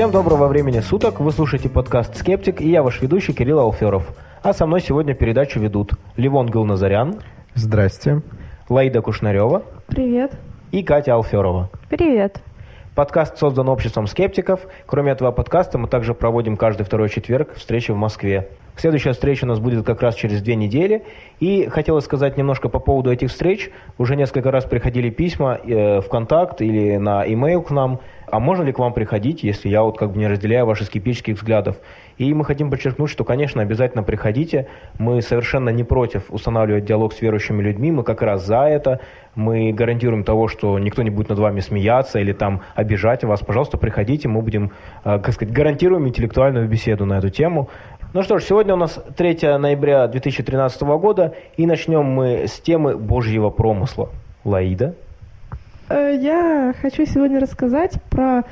Всем доброго времени суток, вы слушаете подкаст «Скептик» и я ваш ведущий Кирилл Алферов. А со мной сегодня передачу ведут Ливон Гилназарян. Здрасте. Лаида Кушнарева. Привет. И Катя Алферова. Привет. Подкаст создан обществом скептиков. Кроме этого подкаста мы также проводим каждый второй четверг встречи в Москве. Следующая встреча у нас будет как раз через две недели. И хотелось сказать немножко по поводу этих встреч. Уже несколько раз приходили письма э, в контакт или на e-mail к нам. А можно ли к вам приходить, если я вот как бы не разделяю ваши скептических взглядов? И мы хотим подчеркнуть, что, конечно, обязательно приходите. Мы совершенно не против устанавливать диалог с верующими людьми. Мы как раз за это. Мы гарантируем того, что никто не будет над вами смеяться или там обижать вас. Пожалуйста, приходите. Мы будем, э, как сказать, гарантируем интеллектуальную беседу на эту тему. Ну что ж, сегодня у нас 3 ноября 2013 года, и начнем мы с темы Божьего промысла. Лаида? Э, я хочу сегодня рассказать про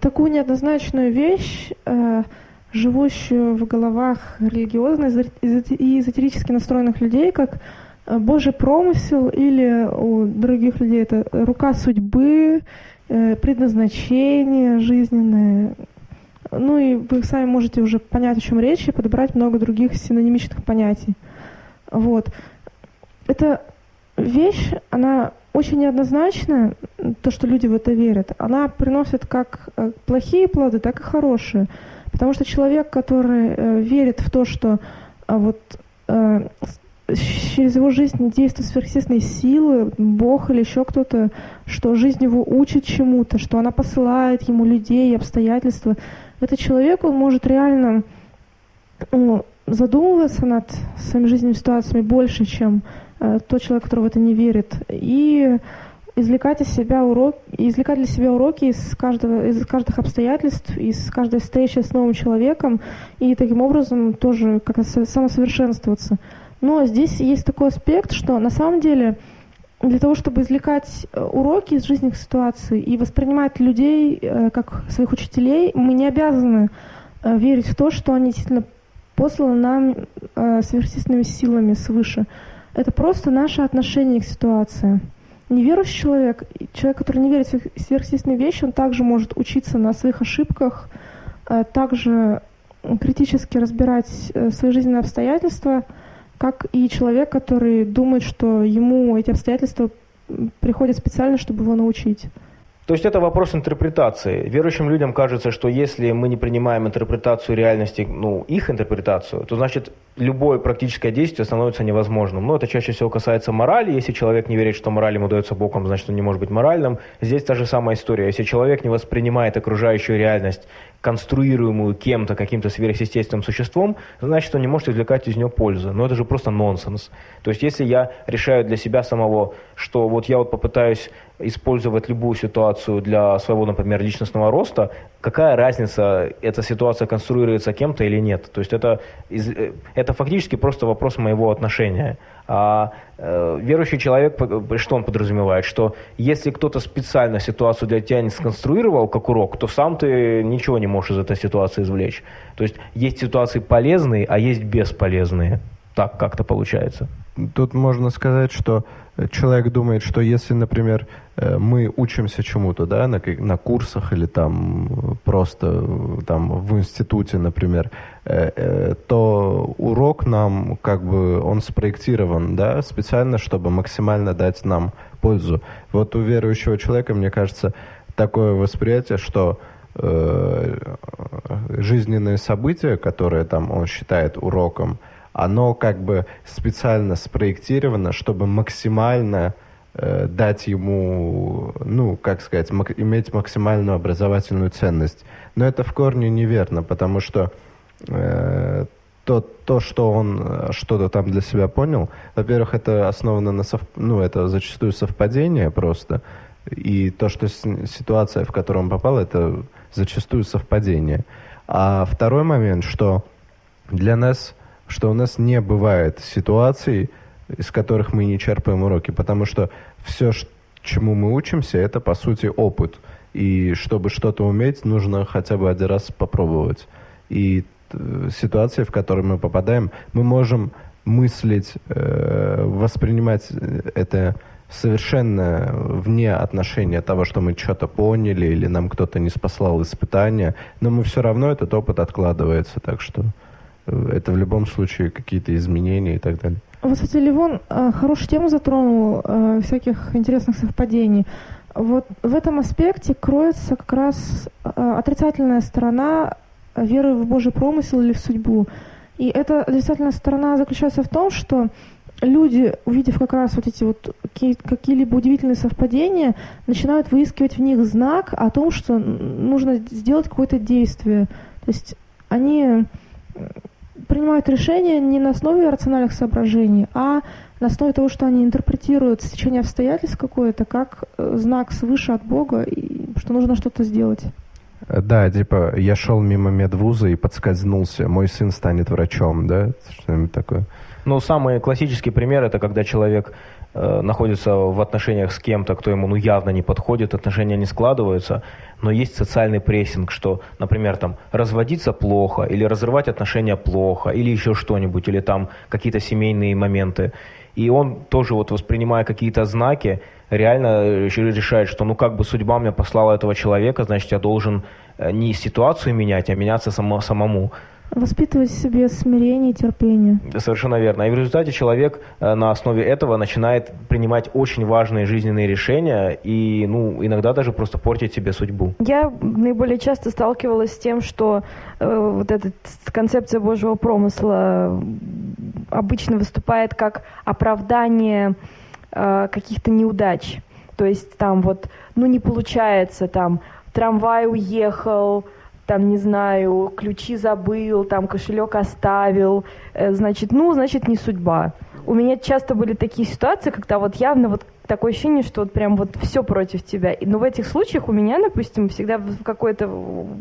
такую неоднозначную вещь, э, живущую в головах религиозно и эзотерически настроенных людей, как э, Божий промысел или у других людей это рука судьбы, предназначение жизненное, ну и вы сами можете уже понять, о чем речь, и подобрать много других синонимичных понятий. Вот. Эта вещь, она очень неоднозначная, то, что люди в это верят. Она приносит как э, плохие плоды, так и хорошие. Потому что человек, который э, верит в то, что э, вот через его жизнь действуют сверхъестественные силы, Бог или еще кто-то, что жизнь его учит чему-то, что она посылает ему людей, обстоятельства, этот человек, он может реально ну, задумываться над своими жизненными ситуациями больше, чем э, тот человек, который в это не верит. И извлекать из себя урок, извлекать для себя уроки из каждого, из каждых обстоятельств, из каждой встречи с новым человеком, и таким образом тоже как-то самосовершенствоваться. Но здесь есть такой аспект, что на самом деле для того, чтобы извлекать э, уроки из жизненных ситуаций и воспринимать людей э, как своих учителей, мы не обязаны э, верить в то, что они действительно посланы нам сверхъестественными силами свыше. Это просто наше отношение к ситуации. Неверующий человек, человек, который не верит в сверхъестественные вещи, он также может учиться на своих ошибках, также критически разбирать свои жизненные обстоятельства – как и человек, который думает, что ему эти обстоятельства приходят специально, чтобы его научить. То есть это вопрос интерпретации. Верующим людям кажется, что если мы не принимаем интерпретацию реальности, ну, их интерпретацию, то значит любое практическое действие становится невозможным. Но это чаще всего касается морали. Если человек не верит, что мораль ему дается Богом, значит он не может быть моральным. Здесь та же самая история. Если человек не воспринимает окружающую реальность, конструируемую кем-то, каким-то сверхъестественным существом, значит он не может извлекать из нее пользу. Но это же просто нонсенс. То есть если я решаю для себя самого, что вот я вот попытаюсь использовать любую ситуацию для своего, например, личностного роста, какая разница, эта ситуация конструируется кем-то или нет. То есть это, э, это фактически просто вопрос моего отношения. А э, верующий человек, что он подразумевает? Что если кто-то специально ситуацию для тебя не сконструировал как урок, то сам ты ничего не можешь из этой ситуации извлечь. То есть есть ситуации полезные, а есть бесполезные. Так как-то получается. Тут можно сказать, что человек думает, что если, например, э, мы учимся чему-то, да, на, на курсах или там просто там в институте, например, э, э, то урок нам как бы он спроектирован, да, специально, чтобы максимально дать нам пользу. Вот у верующего человека, мне кажется, такое восприятие, что жизненные события, которые там он считает уроком, оно как бы специально спроектировано, чтобы максимально э, дать ему, ну, как сказать, мак- иметь максимальную образовательную ценность. Но это в корне неверно, потому что э, то, то, что он э, что-то там для себя понял, во-первых, это основано на сов... ну, это зачастую совпадение просто, и то, что ситуация, в которую он попал, это зачастую совпадение. А второй момент, что для нас что у нас не бывает ситуаций, из которых мы не черпаем уроки, потому что все, чему мы учимся, это по сути опыт. И чтобы что-то уметь, нужно хотя бы один раз попробовать. И э, ситуации, в которые мы попадаем, мы можем мыслить, э, воспринимать это совершенно вне отношения того, что мы что-то поняли или нам кто-то не спаслал испытания, но мы все равно этот опыт откладывается, так что э, это в любом случае какие-то изменения и так далее. Вот, кстати, Ливон э, хорошую тему затронул, э, всяких интересных совпадений. Вот в этом аспекте кроется как раз отрицательная сторона веры в Божий промысел или в судьбу. И эта отрицательная сторона заключается в том, что люди, увидев как раз вот эти вот какие-либо удивительные совпадения, начинают выискивать в них знак о том, что нужно сделать какое-то действие. То есть они принимают решения не на основе рациональных соображений, а на основе того, что они интерпретируют стечение обстоятельств какое-то как э, знак свыше от Бога, и что нужно что-то сделать. Да, типа, я шел мимо медвуза и подскользнулся, мой сын станет врачом, да? Что-нибудь такое. Ну, самый классический пример это когда человек э, находится в отношениях с кем-то, кто ему ну явно не подходит, отношения не складываются, но есть социальный прессинг, что, например, там разводиться плохо, или разрывать отношения плохо, или еще что-нибудь, или там какие-то семейные моменты. И он тоже вот воспринимая какие-то знаки, реально э, решает, что ну как бы судьба мне послала этого человека, значит я должен э, не ситуацию менять, а меняться само, самому. Воспитывать в себе смирение и терпение. Совершенно верно. И в результате человек э, на основе этого начинает принимать очень важные жизненные решения и, ну, иногда даже просто портить себе судьбу. Я наиболее часто сталкивалась с тем, что э, вот эта концепция Божьего промысла обычно выступает как оправдание э, каких-то неудач. То есть там вот, ну не получается, там трамвай уехал, там, не знаю, ключи забыл, там, кошелек оставил, э, значит, ну, значит, не судьба. У меня часто были такие ситуации, когда вот явно вот такое ощущение, что вот прям вот все против тебя. Но в этих случаях у меня, допустим, всегда какое-то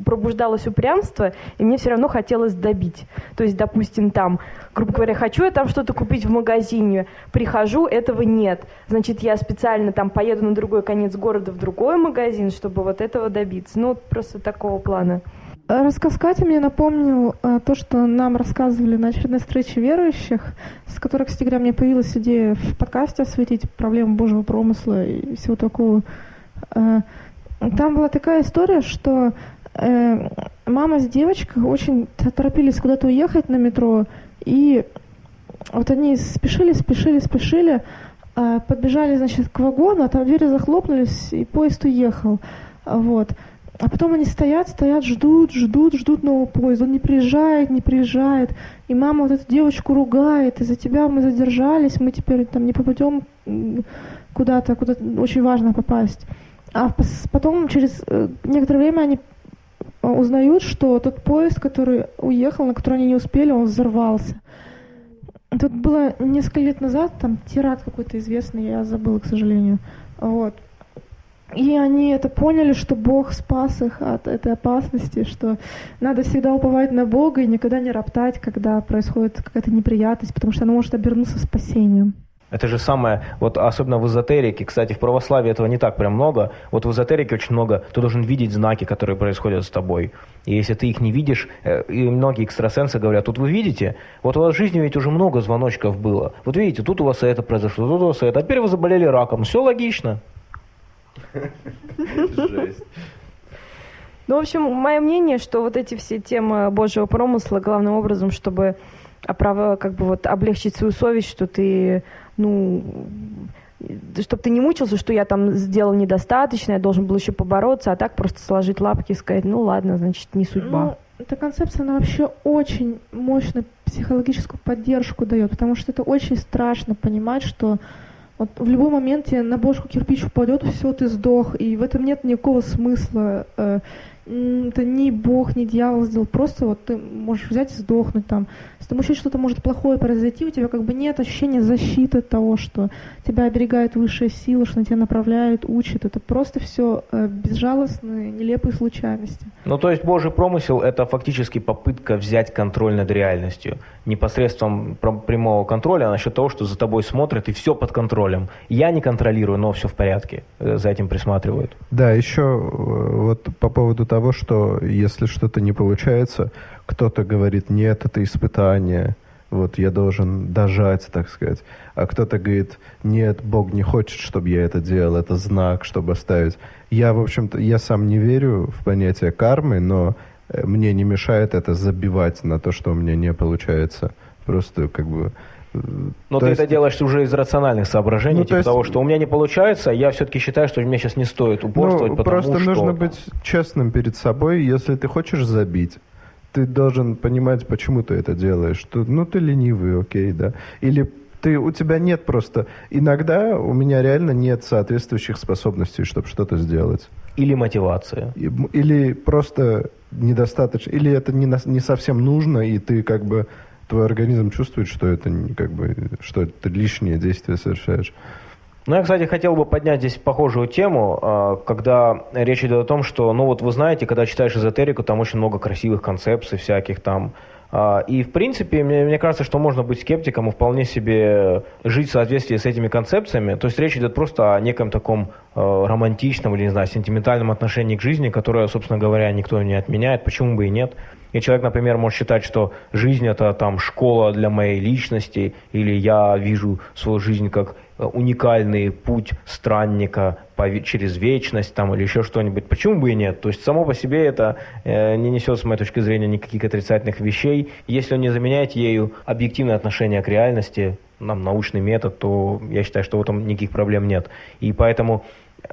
пробуждалось упрямство, и мне все равно хотелось добить. То есть, допустим, там, грубо говоря, хочу я там что-то купить в магазине, прихожу, этого нет. Значит, я специально там поеду на другой конец города в другой магазин, чтобы вот этого добиться. Ну, вот просто такого плана. Рассказ Кати мне напомнил а, то, что нам рассказывали на очередной встрече верующих, с которой, кстати говоря, мне появилась идея в подкасте осветить проблему Божьего промысла и всего такого. А, там была такая история, что э, мама с девочкой очень торопились куда-то уехать на метро, и вот они спешили, спешили, спешили, подбежали, значит, к вагону, а там двери захлопнулись, и поезд уехал. Вот. А потом они стоят, стоят, ждут, ждут, ждут нового поезда. Он не приезжает, не приезжает. И мама вот эту девочку ругает. Из-за тебя мы задержались, мы теперь там не попадем куда-то, куда очень важно попасть. А потом, через э, некоторое время, они узнают, что тот поезд, который уехал, на который они не успели, он взорвался. Тут было несколько лет назад, там теракт какой-то известный, я забыла, к сожалению. Вот. И они это поняли, что Бог спас их от этой опасности, что надо всегда уповать на Бога и никогда не роптать, когда происходит какая-то неприятность, потому что она может обернуться спасением. Это же самое, вот особенно в эзотерике, кстати, в православии этого не так прям много, вот в эзотерике очень много, ты должен видеть знаки, которые происходят с тобой. И если ты их не видишь, э, и многие экстрасенсы говорят, тут вы видите, вот у вас в жизни ведь уже много звоночков было. Вот видите, тут у вас это произошло, тут у вас это, а теперь вы заболели раком, все логично. Жесть. Ну, в общем, мое мнение, что вот эти все темы Божьего промысла главным образом, чтобы как бы вот облегчить свою совесть, что ты, ну, чтобы ты не мучился, что я там сделал недостаточно, я должен был еще побороться, а так просто сложить лапки и сказать, ну ладно, значит, не судьба. Ну, эта концепция, она вообще очень мощную психологическую поддержку дает, потому что это очень страшно понимать, что вот в любой момент тебе на бошку кирпич упадет, все, ты сдох, и в этом нет никакого смысла. Э, это ни Бог, ни дьявол сделал. Просто вот ты можешь взять и сдохнуть там. С тобой еще что-то может плохое произойти, у тебя как бы нет ощущения защиты от того, что тебя оберегает высшая сила, что на тебя направляет, учит. Это просто все э, безжалостные, нелепые случайности. Ну, то есть Божий промысел – это фактически попытка взять контроль над реальностью. непосредством прямого контроля, а насчет того, что за тобой смотрят и все под контролем. Я не контролирую, но все в порядке. Э, за этим присматривают. Да, еще э, вот по поводу того, что если что-то не получается, кто-то говорит, нет, это испытание, вот я должен дожать, так сказать. А кто-то говорит, нет, Бог не хочет, чтобы я это делал, это знак, чтобы оставить. Я, в общем-то, я сам не верю в понятие кармы, но э, мне не мешает это забивать на то, что у меня не получается. Просто как бы... Но ты есть... это делаешь уже из рациональных соображений, ну, типа то есть... того, что у меня не получается, я все-таки считаю, что мне сейчас не стоит упорствовать, ну, потому просто что... нужно быть честным перед собой, если ты хочешь забить, ты должен понимать, почему ты это делаешь. Что, ну, ты ленивый, окей, да. Или ты, у тебя нет просто... Иногда у меня реально нет соответствующих способностей, чтобы что-то сделать. Или мотивация. Или просто недостаточно... Или это не, не совсем нужно, и ты как бы... Твой организм чувствует, что это как бы... Что ты лишнее действие совершаешь. Ну, я, кстати, хотел бы поднять здесь похожую тему, а, когда речь идет о том, что, ну вот вы знаете, когда читаешь эзотерику, там очень много красивых концепций всяких там, и, в принципе, мне, мне кажется, что можно быть скептиком и вполне себе жить в соответствии с этими концепциями. То есть речь идет просто о неком таком э, романтичном или, не знаю, сентиментальном отношении к жизни, которое, собственно говоря, никто не отменяет, почему бы и нет. И человек, например, может считать, что жизнь это там школа для моей личности, или я вижу свою жизнь как уникальный путь странника по, через вечность там, или еще что-нибудь. Почему бы и нет? То есть само по себе это э, не несет, с моей точки зрения, никаких отрицательных вещей. Если он не заменяет ею объективное отношение к реальности, нам научный метод, то я считаю, что в этом никаких проблем нет. И поэтому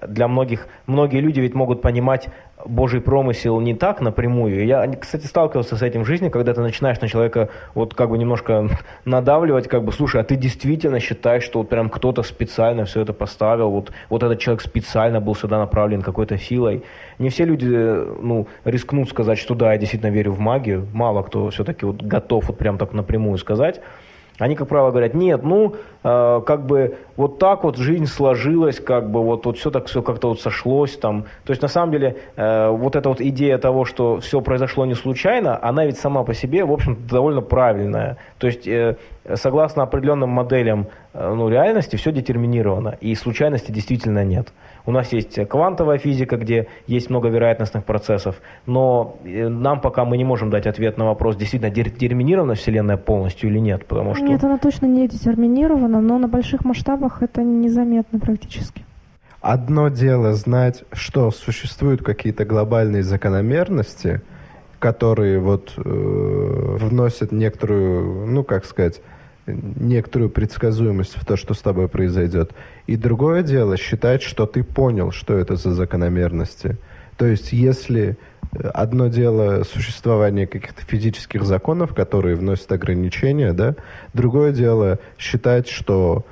для многих, многие люди ведь могут понимать Божий промысел не так напрямую. Я, кстати, сталкивался с этим в жизни, когда ты начинаешь на человека вот как бы немножко надавливать, как бы, слушай, а ты действительно считаешь, что вот прям кто-то специально все это поставил, вот, вот этот человек специально был сюда направлен какой-то силой. Не все люди, ну, рискнут сказать, что да, я действительно верю в магию. Мало кто все-таки вот готов вот прям так напрямую сказать. Они, как правило, говорят, нет, ну, э, как бы вот так вот жизнь сложилась, как бы вот, вот все так все как-то вот сошлось там. То есть, на самом деле, э, вот эта вот идея того, что все произошло не случайно, она ведь сама по себе, в общем довольно правильная. То есть, э, согласно определенным моделям э, ну, реальности, все детерминировано, и случайности действительно нет. У нас есть квантовая физика, где есть много вероятностных процессов, но э, нам пока мы не можем дать ответ на вопрос, действительно детерминирована Вселенная полностью или нет, потому что... Нет, она точно не детерминирована, но на больших масштабах это незаметно практически. Одно дело знать, что существуют какие-то глобальные закономерности, которые вот э, вносят некоторую, ну как сказать, некоторую предсказуемость в то, что с тобой произойдет. И другое дело считать, что ты понял, что это за закономерности. То есть, если э, одно дело существование каких-то физических законов, которые вносят ограничения, да, другое дело считать, что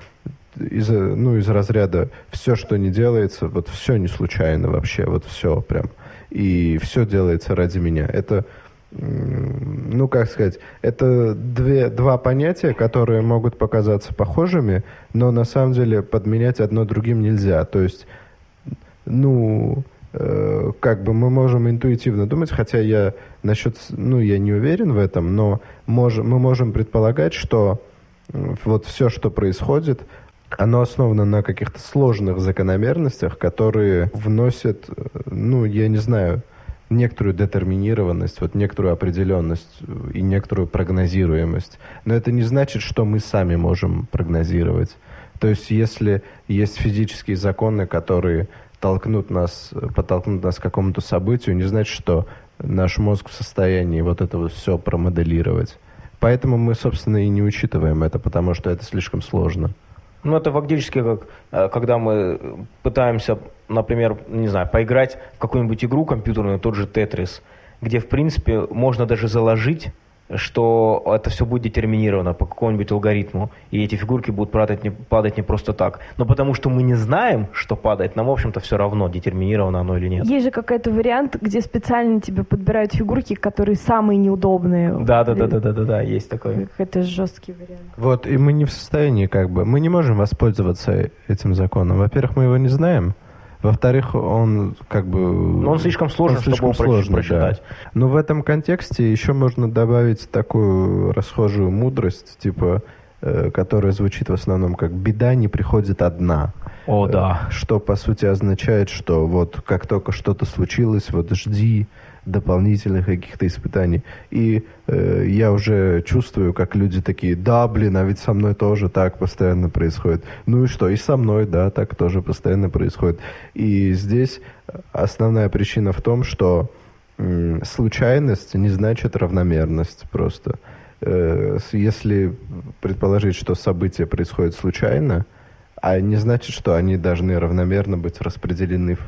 из, ну, из разряда все, что не делается, вот все не случайно вообще, вот все прям, и все делается ради меня. Это ну, как сказать, это две, два понятия, которые могут показаться похожими, но на самом деле подменять одно другим нельзя. То есть, ну, э, как бы мы можем интуитивно думать, хотя я насчет, ну, я не уверен в этом, но мож, мы можем предполагать, что вот все, что происходит, оно основано на каких-то сложных закономерностях, которые вносят, э, ну, я не знаю, некоторую детерминированность, вот некоторую определенность и некоторую прогнозируемость. Но это не значит, что мы сами можем прогнозировать. То есть, если есть физические законы, которые толкнут нас, подтолкнут нас к какому-то событию, не значит, что наш мозг в состоянии вот это вот все промоделировать. Поэтому мы, собственно, и не учитываем это, потому что это слишком сложно. Ну, это фактически как, э, когда мы пытаемся, например, не знаю, поиграть в какую-нибудь игру компьютерную, тот же Тетрис, где, в принципе, можно даже заложить что это все будет детерминировано по какому-нибудь алгоритму, и эти фигурки будут падать не, падать не просто так. Но потому что мы не знаем, что падает, нам, в общем-то, все равно, детерминировано оно или нет. Есть же какой-то вариант, где специально тебе подбирают фигурки, которые самые неудобные. Да, да, да, да, да, да, да, есть такой. Это жесткий вариант. Вот, и мы не в состоянии, как бы, мы не можем воспользоваться этим законом. Во-первых, мы его не знаем. Во-вторых, он как бы... Но он слишком сложен, он слишком чтобы его сложный, прочитать. Да. Но в этом контексте еще можно добавить такую расхожую мудрость, типа, э, которая звучит в основном как «беда не приходит одна». О, э, да. Что, по сути, означает, что вот как только что-то случилось, вот жди, дополнительных каких-то испытаний. И э, я уже чувствую, как люди такие, да, блин, а ведь со мной тоже так постоянно происходит. Ну и что, и со мной, да, так тоже постоянно происходит. И здесь основная причина в том, что э, случайность не значит равномерность просто. Э, если предположить, что события происходят случайно, а не значит, что они должны равномерно быть распределены в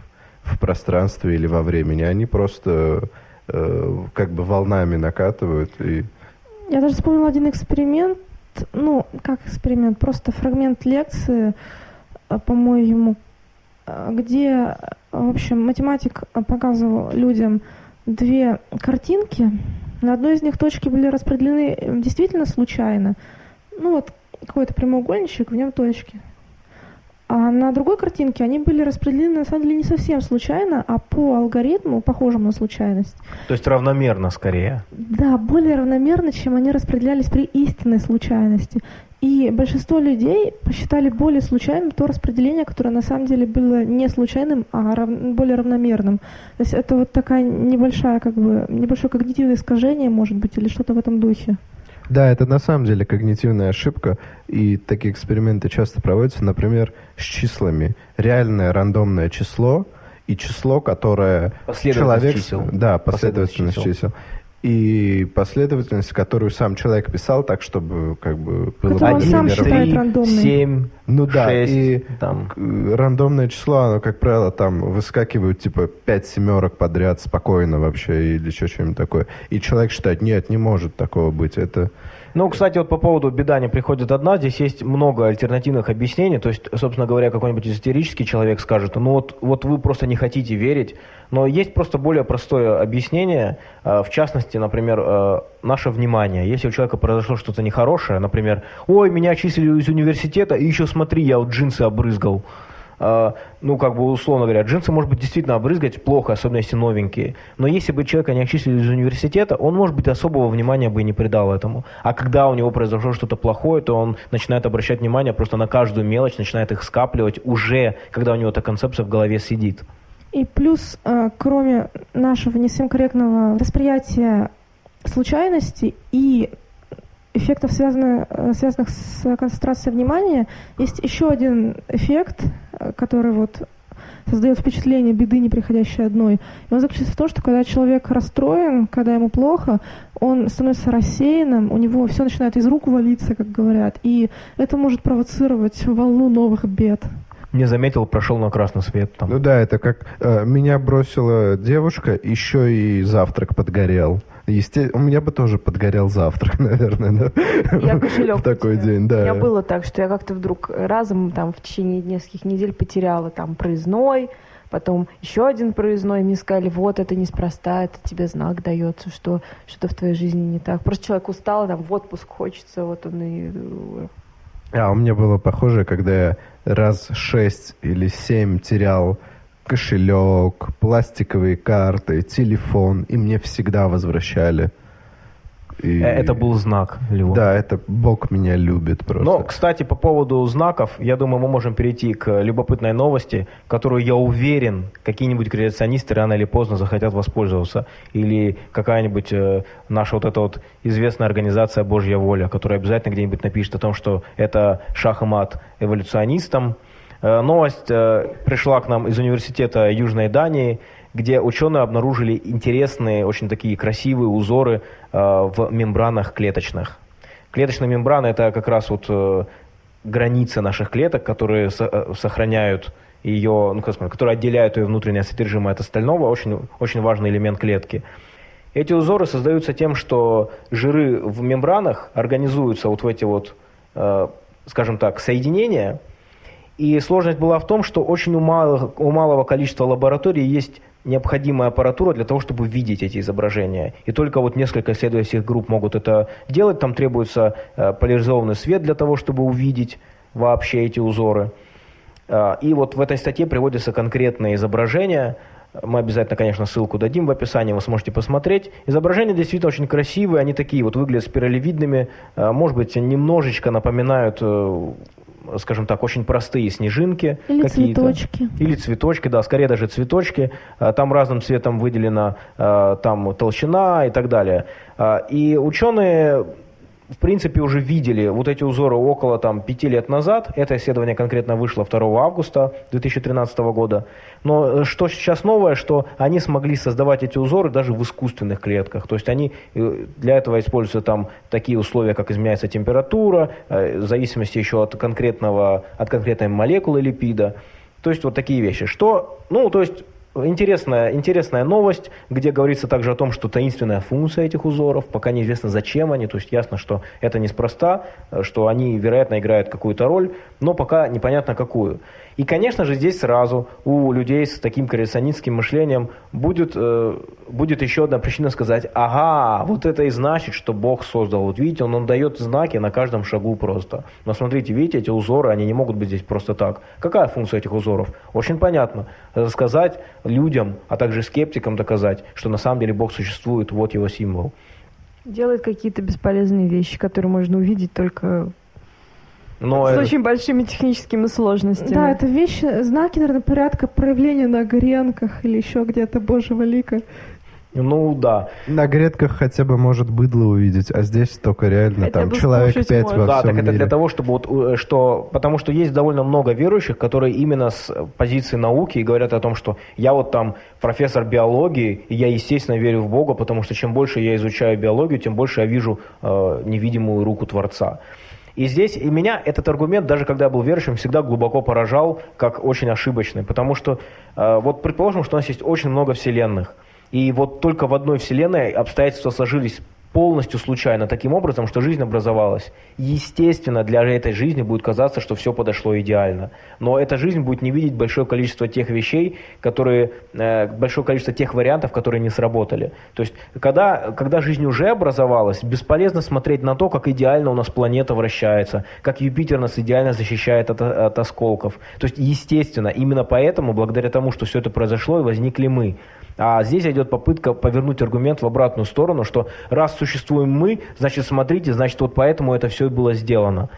в пространстве или во времени. Они просто э, как бы волнами накатывают. И... Я даже вспомнила один эксперимент, ну, как эксперимент, просто фрагмент лекции, э, по-моему, э, где, в общем, математик показывал людям две картинки. На одной из них точки были распределены действительно случайно. Ну вот какой-то прямоугольничек, в нем точки. А на другой картинке они были распределены, на самом деле, не совсем случайно, а по алгоритму, похожему на случайность. То есть равномерно скорее? Да, более равномерно, чем они распределялись при истинной случайности. И большинство людей посчитали более случайным то распределение, которое на самом деле было не случайным, а рав... более равномерным. То есть это вот такая небольшая, как бы, небольшое когнитивное искажение, может быть, или что-то в этом духе. Да, это на самом деле когнитивная ошибка, и такие эксперименты часто проводятся, например, с числами. Реальное рандомное число и число, которое человек... чисел. Да, последовательность, последовательность чисел. чисел и последовательность, которую сам человек писал, так чтобы как бы было сам считает рандомной. 7, ну да, 6, и там. рандомное число, оно, как правило, там выскакивают типа 5 семерок подряд спокойно вообще или еще что-нибудь такое. И человек считает, нет, не может такого быть. Это ну, кстати, вот по поводу беда не приходит одна, здесь есть много альтернативных объяснений. То есть, собственно говоря, какой-нибудь эзотерический человек скажет, ну вот, вот вы просто не хотите верить. Но есть просто более простое объяснение. Э, в частности, например, э, наше внимание. Если у человека произошло что-то нехорошее, например, ой, меня отчислили из университета, и еще смотри, я вот джинсы обрызгал. А, ну, как бы, условно говоря, джинсы, может быть, действительно обрызгать плохо, особенно если новенькие. Но если бы человека не отчислили из университета, он, может быть, особого внимания бы и не придал этому. А когда у него произошло что-то плохое, то он начинает обращать внимание просто на каждую мелочь, начинает их скапливать уже, когда у него эта концепция в голове сидит. И плюс, э, кроме нашего не совсем корректного восприятия случайности и эффектов, связанных, э, связанных с концентрацией внимания, есть еще один эффект, который вот создает впечатление беды, не приходящей одной. И он заключается в том, что когда человек расстроен, когда ему плохо, он становится рассеянным, у него все начинает из рук валиться, как говорят, и это может провоцировать волну новых бед. Не заметил, прошел на красный свет. Там. Ну да, это как э, меня бросила девушка, еще и завтрак подгорел. Есте... У меня бы тоже подгорел завтрак, наверное, да? Я кошелек В такой день, да. У меня было так, что я как-то вдруг разом там в течение нескольких недель потеряла там проездной, потом еще один проездной, мне сказали, вот, это неспроста, это тебе знак дается, что что-то в твоей жизни не так. Просто человек устал, там, в отпуск хочется, вот он и... А, у меня было похоже, когда я раз шесть или семь терял кошелек, пластиковые карты, телефон, и мне всегда возвращали. И... Э, это был знак, Львов. Да, это Бог меня любит просто. Но, кстати, по поводу знаков, я думаю, мы можем перейти к любопытной новости, которую, я уверен, какие-нибудь креационисты рано или поздно захотят воспользоваться. Или какая-нибудь э, наша вот эта вот известная организация «Божья воля», которая обязательно где-нибудь напишет о том, что это шах и мат эволюционистам, Э, новость э, пришла к нам из университета Южной Дании, где ученые обнаружили интересные, очень такие красивые узоры э, в мембранах клеточных. Клеточная мембрана – это как раз вот границы наших клеток, которые сохраняют ее, ну, как сказать, которые отделяют ее внутреннее содержимое от остального, очень, очень важный элемент клетки. Эти узоры создаются тем, что жиры в мембранах организуются вот в эти вот, скажем так, соединения – и сложность была в том, что очень у малого, у малого количества лабораторий есть необходимая аппаратура для того, чтобы видеть эти изображения. И только вот несколько исследовательских групп могут это делать. Там требуется э, поляризованный свет для того, чтобы увидеть вообще эти узоры. Э, и вот в этой статье приводятся конкретные изображения. Мы обязательно, конечно, ссылку дадим в описании, вы сможете посмотреть. Изображения действительно очень красивые, они такие вот выглядят спиралевидными, э, может быть, немножечко напоминают скажем так, очень простые снежинки. Или цветочки. Или цветочки, да, скорее даже цветочки. А, Там разным цветом выделена а, там толщина и так далее. А, И ученые в принципе, уже видели вот эти узоры около там, пяти лет назад. Это исследование конкретно вышло 2 августа 2013 года. Но э, что сейчас новое, что они смогли создавать эти узоры даже в искусственных клетках. То есть они э, для этого используются там такие условия, как изменяется температура, э, в зависимости еще от конкретного, от конкретной молекулы липида. То есть вот такие вещи. Что, ну, то есть Интересная, интересная новость, где говорится также о том, что таинственная функция этих узоров, пока неизвестно зачем они, то есть ясно, что это неспроста, э, что они, вероятно, играют какую-то роль, но пока непонятно какую. И, конечно же, здесь сразу у людей с таким креационистским мышлением будет, э, будет еще одна причина сказать, ага, вот это и значит, что Бог создал. Вот видите, он, он дает знаки на каждом шагу просто. Но смотрите, видите, эти узоры, они не могут быть здесь просто так. Какая функция этих узоров? Очень понятно. Рассказать людям, а также скептикам доказать, что на самом деле Бог существует, вот его символ. Делает какие-то бесполезные вещи, которые можно увидеть только Но с это- очень большими техническими сложностями. Да, это вещи, знаки, наверное, порядка проявления на гренках или еще где-то Божьего лика. ну да. На грядках хотя бы может быдло увидеть, а здесь только реально Хотя там человек пять можно. во да, всем так это мире. для того, чтобы вот, э, что, потому что есть довольно много верующих, которые именно с позиции науки и говорят о том, что я вот там профессор биологии, и я, естественно, верю в Бога, потому что чем больше я изучаю биологию, тем больше я вижу э, невидимую руку Творца. И здесь и меня этот аргумент, даже когда я был верующим, всегда глубоко поражал, как очень ошибочный. Потому что, э, вот предположим, что у нас есть очень много вселенных. И вот только в одной вселенной обстоятельства сложились полностью случайно, таким образом, что жизнь образовалась. Естественно, для этой жизни будет казаться, что все подошло идеально. Но эта жизнь будет не видеть большое количество тех вещей, которые, э, большое количество тех вариантов, которые не сработали. То есть, когда, когда жизнь уже образовалась, бесполезно смотреть на то, как идеально у нас планета вращается, как Юпитер нас идеально защищает от, от осколков. То есть, естественно, именно поэтому, благодаря тому, что все это произошло, и возникли мы. А здесь идет попытка повернуть аргумент в обратную сторону, что раз существуем мы, значит, смотрите, значит, вот поэтому это все и было сделано.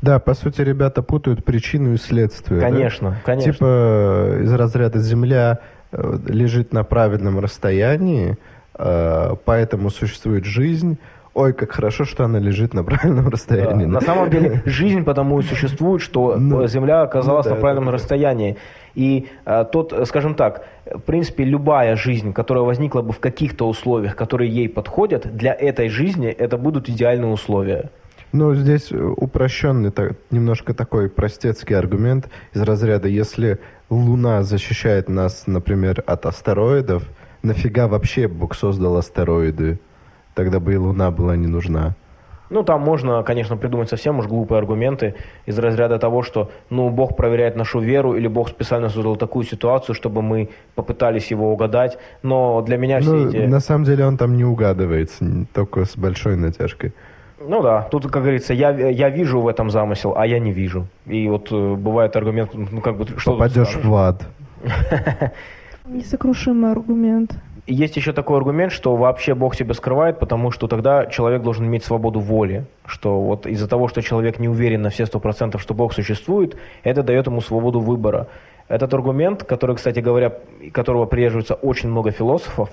Да, по сути, ребята путают причину и следствие. да? Конечно, конечно. Типа из разряда Земля э, лежит на правильном расстоянии, э, поэтому существует жизнь. Ой, как хорошо, что она лежит на правильном Да, расстоянии. На самом деле жизнь потому и существует, что Ну, Земля оказалась ну да, на правильном да, да. расстоянии. И э, тот, э, скажем так, в принципе, любая жизнь, которая возникла бы в каких-то условиях, которые ей подходят, для этой жизни это будут идеальные условия. Ну, здесь э, упрощенный, так- немножко такой простецкий аргумент из разряда, если Луна защищает нас, например, от астероидов, нафига вообще Бог создал астероиды? Тогда бы и Луна была не нужна. Ну, там можно, конечно, придумать совсем уж глупые аргументы из разряда того, что, ну, Бог проверяет нашу веру, или Бог специально создал такую ситуацию, чтобы мы попытались его угадать. Но для меня все Ну, эти... на самом деле он там не угадывается, только с большой натяжкой. Ну да, тут, как говорится, я, я вижу в этом замысел, а я не вижу. И вот э, бывает аргумент, ну, как бы, что Попадешь в ад. Несокрушимый аргумент. Есть еще такой аргумент, что вообще Бог себя скрывает, потому что тогда человек должен иметь свободу воли. Что вот из-за того, что человек не уверен на все сто процентов, что Бог существует, это дает ему свободу выбора. Этот аргумент, который, кстати говоря, которого придерживаются очень много философов,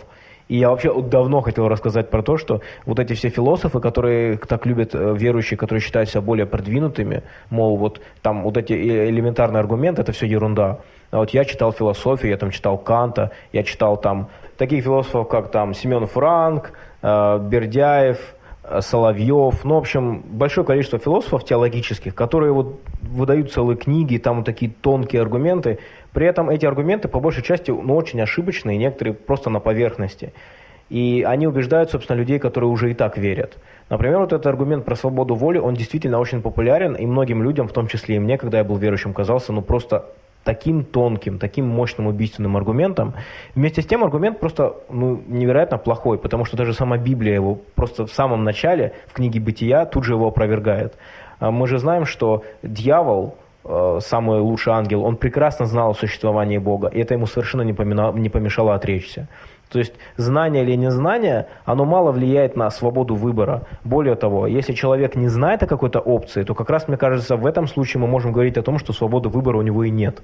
и я вообще давно хотел рассказать про то, что вот эти все философы, которые так любят э, верующие, которые считают себя более продвинутыми, мол, вот там вот эти э- элементарные аргументы, это все ерунда. А вот я читал философию, я там читал Канта, я читал там таких философов, как там Семен Франк, э, Бердяев, э, Соловьев, ну, в общем, большое количество философов теологических, которые вот выдают целые книги, там вот такие тонкие аргументы. При этом эти аргументы, по большей части, ну, очень ошибочные, некоторые просто на поверхности. И они убеждают, собственно, людей, которые уже и так верят. Например, вот этот аргумент про свободу воли, он действительно очень популярен, и многим людям, в том числе и мне, когда я был верующим, казался, ну, просто таким тонким, таким мощным убийственным аргументом. Вместе с тем аргумент просто ну, невероятно плохой, потому что даже сама Библия его просто в самом начале, в книге Бытия, тут же его опровергает. А Мы же знаем, что дьявол, э, самый лучший ангел, он прекрасно знал о существовании Бога, и это ему совершенно не, помешало отречься. То есть знание или незнание, оно мало влияет на свободу выбора. Более того, если человек не знает о какой-то опции, то как раз, мне кажется, в этом случае мы можем говорить о том, что свободы выбора у него и нет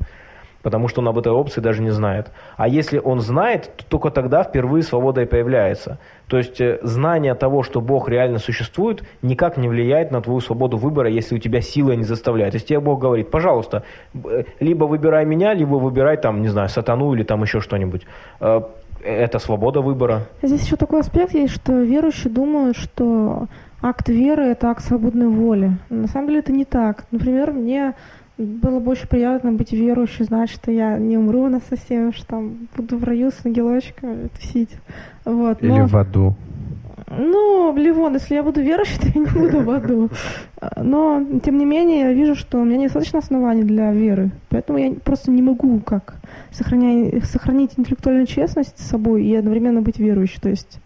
потому что он об этой опции даже не знает. А если он знает, то только тогда впервые свобода и появляется. То есть э, знание того, что Бог реально существует, никак не влияет на твою свободу выбора, если у тебя сила не заставляет. То есть тебе Бог говорит, пожалуйста, э, либо выбирай меня, либо выбирай там, не знаю, сатану или там еще что-нибудь. Это свобода выбора. Здесь еще такой аспект есть, что верующие думают, что акт веры – это акт свободной воли. На самом деле это не так. Например, мне было больше приятно быть верующей, знать, что я не умру на совсем, что там буду в раю с ангелочками тусить. Вот. Или в аду. Ну, Ливон, если я буду верующей, то я не буду в аду. Но, тем не менее, я вижу, что у меня недостаточно оснований для веры. Поэтому я просто не могу как сохранять, сохранить интеллектуальную честность с собой и одновременно быть верующей. То есть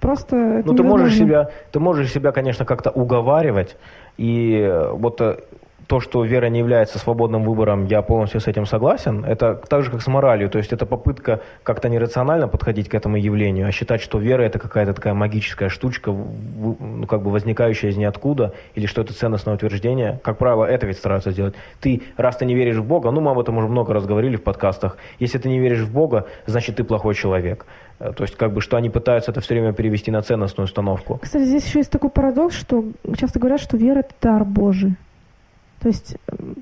просто ну ты можешь себя ты можешь себя конечно как-то уговаривать и вот э, то, что вера не является свободным выбором, я полностью с этим согласен. Это так же, как с моралью. То есть это попытка как-то нерационально подходить к этому явлению, а считать, что вера это какая-то такая магическая штучка, ну, как бы возникающая из ниоткуда, или что это ценностное утверждение. Как правило, это ведь стараются сделать. Ты, раз ты не веришь в Бога, ну мы об этом уже много раз говорили в подкастах, если ты не веришь в Бога, значит ты плохой человек. Э, то есть, как бы, что они пытаются это все время перевести на ценностную установку. Кстати, здесь еще есть такой парадокс, что часто говорят, что вера – это дар Божий. То есть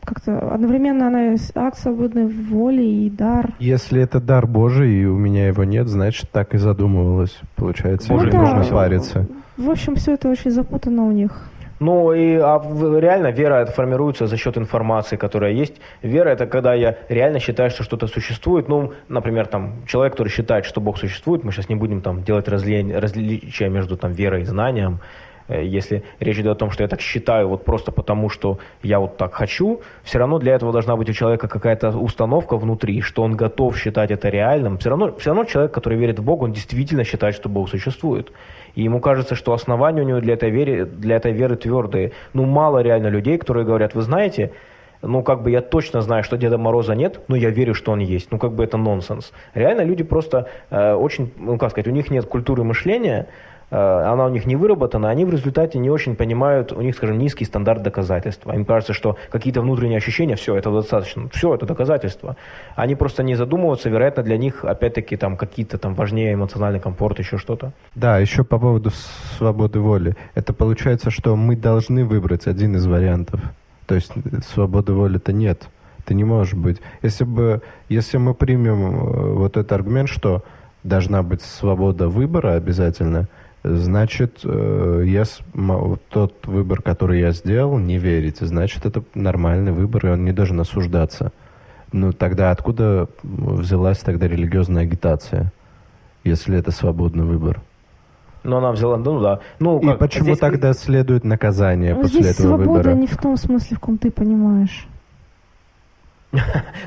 как-то одновременно она акт свободной воли и дар. Если это дар Божий, и у меня его нет, значит, так и задумывалось. Получается, Боже, ну, да. нужно париться. В общем, все это очень запутано у них. Ну и а реально вера это формируется за счет информации, которая есть. Вера это когда я реально считаю, что что-то существует. Ну, например, там человек, который считает, что Бог существует, мы сейчас не будем там делать разли... различия между там верой и знанием. Э, если речь идет о том, что я так считаю вот просто потому, что я вот так хочу, все равно для этого должна быть у человека какая-то установка внутри, что он готов считать это реальным. Все равно, все равно человек, который верит в Бога, он действительно считает, что Бог существует. И ему кажется, что основания у него для этой веры, для этой веры твердые. Ну, мало реально людей, которые говорят, вы знаете, ну, как бы я точно знаю, что Деда Мороза нет, но я верю, что он есть. Ну, как бы это нонсенс. Реально люди просто э, очень, ну, как сказать, у них нет культуры мышления, она у них не выработана, они в результате не очень понимают, у них, скажем, низкий стандарт доказательства. Им кажется, что какие-то внутренние ощущения, все, это достаточно, все, это доказательство. Они просто не задумываются, вероятно, для них, опять-таки, там какие-то там важнее эмоциональный комфорт, еще что-то. Да, еще по поводу свободы воли. Это получается, что мы должны выбрать один из вариантов. То есть свободы воли-то нет. Ты не можешь быть. Если бы, если мы примем э, вот этот аргумент, что должна быть свобода выбора обязательно – значит, э, я, тот выбор, который я сделал, не верите, значит, это нормальный выбор, и он не должен осуждаться. Ну, тогда откуда взялась тогда религиозная агитация, если это свободный выбор? Но она взяла, ну да. Ну, как, и почему здесь... тогда следует наказание ну, после здесь этого свобода выбора? не в том смысле, в каком ты понимаешь.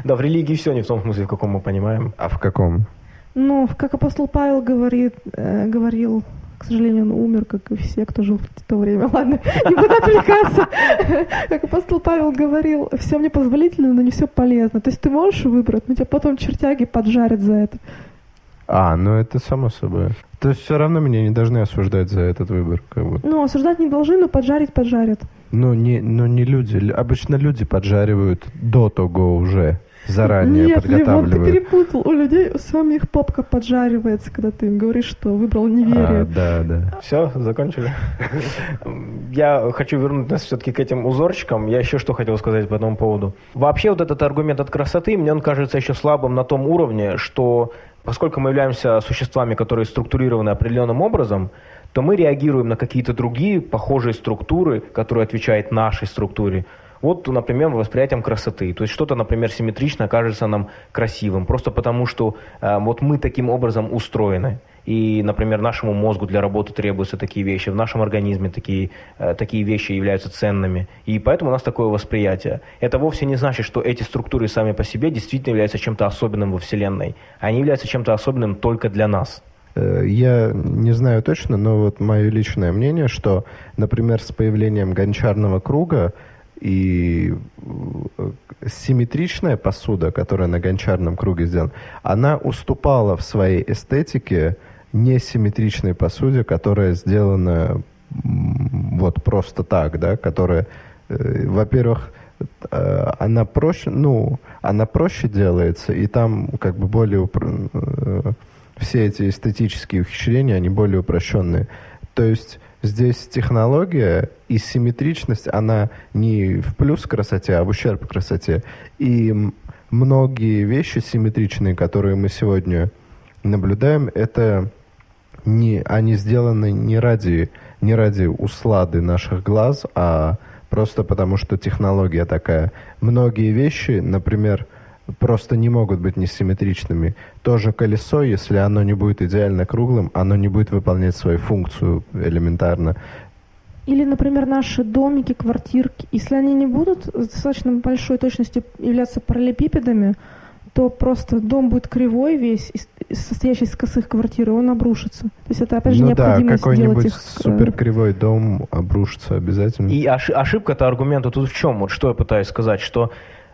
Да, в религии все не в том смысле, в каком мы понимаем. А в каком? Ну, как апостол Павел говорит, э, говорил к сожалению, он умер, как и все, кто жил в то время. Ладно, не буду отвлекаться. Как апостол Павел говорил, все мне позволительно, но не все полезно. То есть ты можешь выбрать, но тебя потом чертяги поджарят за это. А, ну это само собой. То есть все равно меня не должны осуждать за этот выбор. Как бы. Ну, осуждать не должны, но поджарить поджарят. Ну, не, ну, не люди. Обычно люди поджаривают до того уже заранее Нет, подготавливают. Нет, ты перепутал. У людей у самих попка поджаривается, когда ты им говоришь, что выбрал неверие. А, да, да. Все, закончили. Я хочу вернуть нас все-таки к этим узорчикам. Я еще что хотел сказать по этому поводу. Вообще вот этот аргумент от красоты, мне он кажется еще слабым на том уровне, что поскольку мы являемся существами, которые структурированы определенным образом, то мы реагируем на какие-то другие похожие структуры, которые отвечают нашей структуре. Вот, например, восприятием красоты. То есть что-то, например, симметрично кажется нам красивым, просто потому что э, вот мы таким образом устроены. И, например, нашему мозгу для работы требуются такие вещи, в нашем организме такие, э, такие вещи являются ценными. И поэтому у нас такое восприятие. Это вовсе не значит, что эти структуры сами по себе действительно являются чем-то особенным во Вселенной. Они являются чем-то особенным только для нас. Э, я не знаю точно, но вот мое личное мнение, что, например, с появлением гончарного круга и э, симметричная посуда, которая на гончарном круге сделана, она уступала в своей эстетике несимметричной посуде, которая сделана вот просто так, да, которая, э, во-первых, э, она проще, ну, она проще делается, и там как бы более э, все эти эстетические ухищрения, они более упрощенные. То есть здесь технология и симметричность, она не в плюс красоте, а в ущерб красоте. И многие вещи симметричные, которые мы сегодня наблюдаем, это не, они сделаны не ради, не ради услады наших глаз, а просто потому, что технология такая. Многие вещи, например, просто не могут быть несимметричными. Тоже колесо, если оно не будет идеально круглым, оно не будет выполнять свою функцию элементарно. Или, например, наши домики, квартирки, если они не будут с достаточно большой точностью являться параллелепипедами, то просто дом будет кривой весь, состоящий из косых квартир, и он обрушится. То есть это, опять же, ну необходимость да, какой-нибудь их... Э, суперкривой дом обрушится обязательно. И ошибка-то аргумента тут в чем? Вот что я пытаюсь сказать, что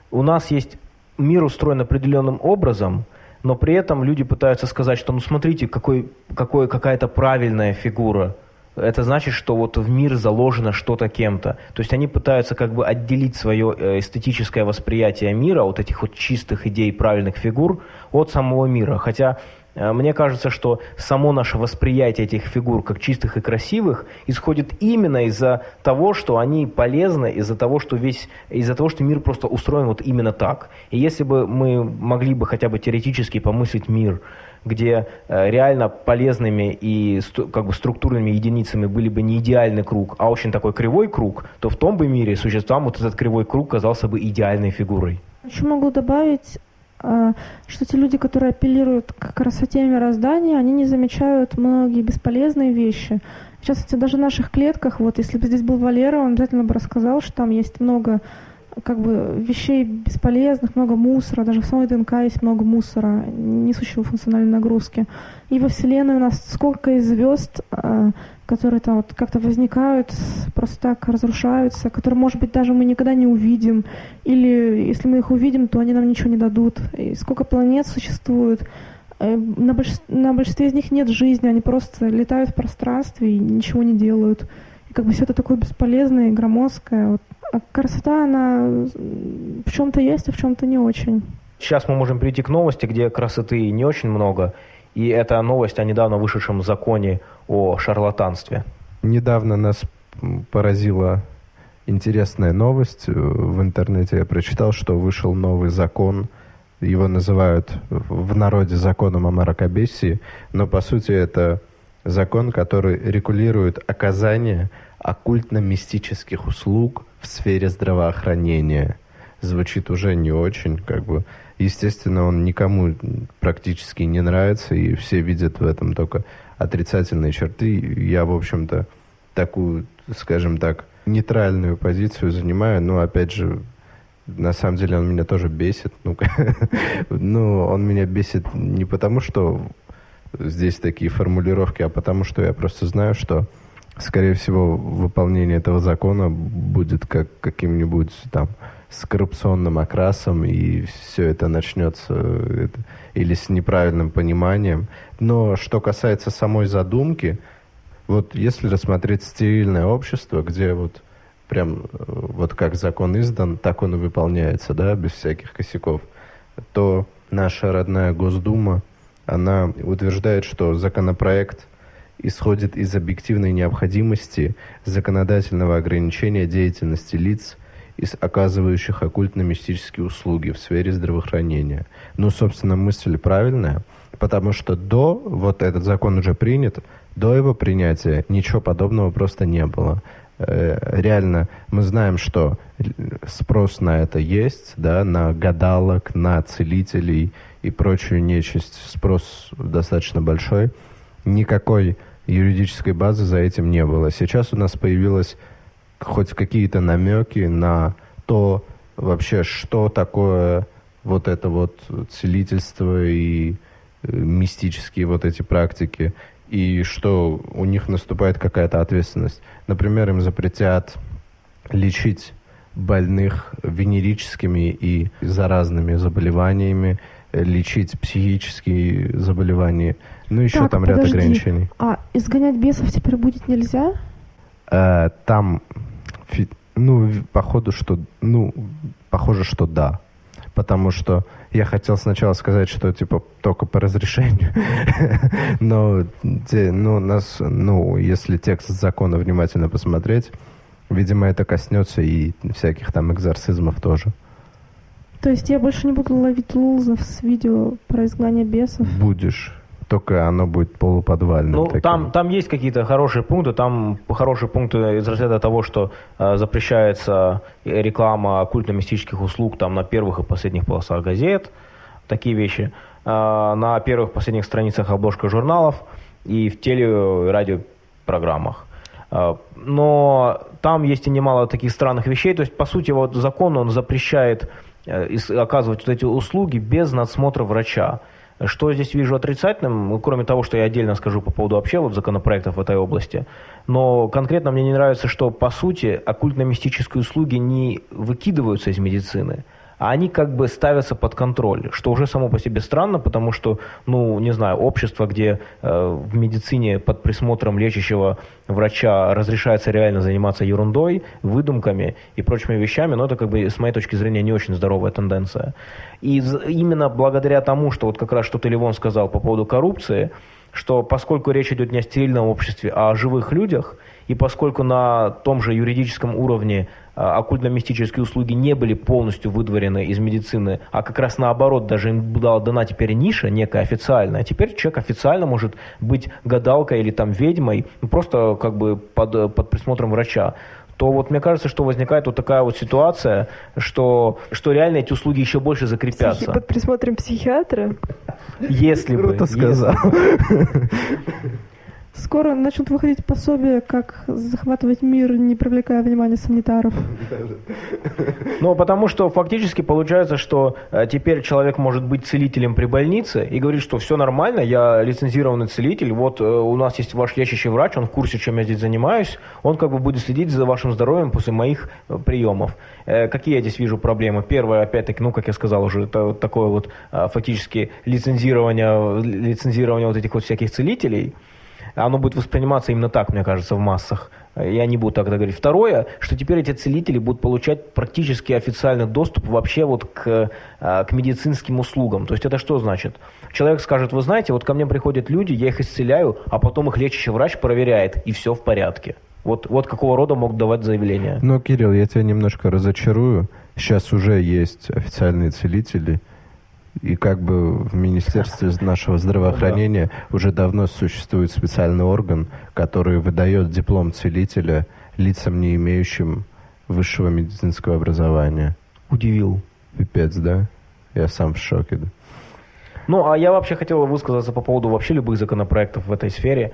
у нас есть мир устроен определенным образом, но при этом люди пытаются сказать, что ну смотрите, какой, какой, какая-то правильная фигура. Это значит, что вот в мир заложено что-то кем-то. То есть они пытаются как бы отделить свое э, эстетическое восприятие мира, от этих вот чистых идей правильных фигур, от самого мира. Хотя мне кажется, что само наше восприятие этих фигур как чистых и красивых исходит именно из-за того, что они полезны, из-за того, что весь, из-за того, что мир просто устроен вот именно так. И если бы мы могли бы хотя бы теоретически помыслить мир, где э, реально полезными и как бы структурными единицами были бы не идеальный круг, а очень такой кривой круг, то в том бы мире существам вот этот кривой круг казался бы идеальной фигурой. Еще могу добавить, что те люди, которые апеллируют к красоте мироздания, они не замечают многие бесполезные вещи. В частности, даже в наших клетках, вот если бы здесь был Валера, он обязательно бы рассказал, что там есть много как бы вещей бесполезных, много мусора, даже в самой ДНК есть много мусора, несущего функциональной нагрузки. И во Вселенной у нас сколько звезд, а, которые там вот как-то возникают, просто так разрушаются, которые, может быть, даже мы никогда не увидим, или если мы их увидим, то они нам ничего не дадут. И сколько планет существует, э, на, больш... на большинстве из них нет жизни, они просто летают в пространстве и ничего не делают. И как бы все это такое бесполезное и громоздкое. Вот. А красота, она в чем-то есть, а в чем-то не очень. Сейчас мы можем перейти к новости, где красоты не очень много, и это новость о недавно вышедшем законе о шарлатанстве. Недавно нас поразила интересная новость. В интернете я прочитал, что вышел новый закон. Его называют в народе законом о мракобесии, но по сути это закон, который регулирует оказание оккультно-мистических услуг в сфере здравоохранения. Звучит уже не очень, как бы Естественно, он никому практически не нравится, и все видят в этом только отрицательные черты. Я, в общем-то, такую, скажем так, нейтральную позицию занимаю, но, опять же, на самом деле он меня тоже бесит. Ну, ну, он меня бесит не потому, что здесь такие формулировки, а потому что я просто знаю, что, скорее всего, выполнение этого закона будет как каким-нибудь там с коррупционным окрасом, и все это начнется это, или с неправильным пониманием. Но что касается самой задумки, вот если рассмотреть стерильное общество, где вот прям вот как закон издан, так он и выполняется, да, без всяких косяков, то наша родная Госдума, она утверждает, что законопроект исходит из объективной необходимости законодательного ограничения деятельности лиц, из оказывающих оккультно-мистические услуги в сфере здравоохранения. Ну, собственно, мысль правильная, потому что до, вот этот закон уже принят, до его принятия ничего подобного просто не было. Э, реально, мы знаем, что спрос на это есть, да, на гадалок, на целителей и прочую нечисть, спрос достаточно большой. Никакой юридической базы за этим не было. Сейчас у нас появилась хоть какие-то намеки на то вообще, что такое вот это вот целительство и э, мистические вот эти практики, и что у них наступает какая-то ответственность. Например, им запретят лечить больных венерическими и заразными заболеваниями, лечить психические заболевания. Ну, еще Так, там ряд подожди. ограничений. А изгонять бесов теперь будет нельзя? Э, там, ну, походу, что, ну, похоже, что да. Потому что я хотел сначала сказать, что типа только по разрешению, но, ну, нас, ну, если текст закона внимательно посмотреть, видимо, это коснется и всяких там экзорцизмов тоже. То есть я больше не буду ловить лузов с видео про изгнание бесов? Будешь, только оно будет полуподвальным. Ну, таким. там, там есть какие-то хорошие пункты. Там хорошие пункты из разряда того, что э, запрещается реклама оккультно-мистических услуг там на первых и последних полосах газет. Такие вещи. Э, на первых и последних страницах обложка журналов и в теле- и радиопрограммах. Э, Но там есть и немало таких странных вещей. То есть, по сути, вот закон, он запрещает э, оказывать вот эти услуги без надсмотра врача. Что здесь вижу отрицательным, ну, кроме того, что я отдельно скажу по поводу вообще вот законопроектов в этой области, но конкретно мне не нравится, что по сути оккультно-мистические услуги не выкидываются из медицины, а они как бы ставятся под контроль, что уже само по себе странно, потому что, ну, не знаю, общество, где э, в медицине под присмотром лечащего врача разрешается реально заниматься ерундой, выдумками и прочими вещами, но это как бы с моей точки зрения не очень здоровая тенденция. И именно благодаря тому, что вот как раз что ты, Ливон, сказал по поводу коррупции, что поскольку речь идет не о стерильном обществе, а о живых людях, и поскольку на том же юридическом уровне оккультно-мистические услуги не были полностью выдворены из медицины, а как раз наоборот, даже им была дана теперь ниша некая официальная, теперь человек официально может быть гадалкой или там ведьмой, ну, просто как бы под, под присмотром врача то вот мне кажется, что возникает вот такая вот ситуация, что, что реально эти услуги еще больше Психи- закрепятся. Под присмотром психиатра. Если бы. Круто если сказал. Скоро начнут выходить пособия, как захватывать мир, не привлекая внимания санитаров. Ну, потому что фактически получается, что э, теперь человек может быть целителем при больнице и говорит, что все нормально, я лицензированный целитель, вот э, у нас есть ваш лечащий врач, он в курсе, чем я здесь занимаюсь, он как бы будет следить за вашим здоровьем после моих э, приемов. Какие я здесь вижу проблемы? Первое, опять-таки, ну, как я сказал уже, это вот такое вот фактически лицензирование, лицензирование вот этих вот всяких целителей, оно будет восприниматься именно так, мне кажется, в массах. Я не буду тогда говорить. Второе, что теперь эти целители будут получать практически официальный доступ вообще вот к, э, к медицинским услугам. То есть это что значит? Человек скажет, вы знаете, вот ко мне приходят люди, я их исцеляю, а потом их лечащий врач проверяет, и все в порядке. Вот, вот какого рода могут давать заявления. Ну, Кирилл, я тебя немножко разочарую. Сейчас уже есть официальные целители, и как бы в Министерстве нашего здравоохранения уже давно существует специальный орган, который выдает диплом целителя лицам, не имеющим высшего медицинского образования. Удивил. Пипец, да? Я сам в шоке. да. Ну, а я вообще хотел высказаться по поводу вообще любых законопроектов в этой сфере.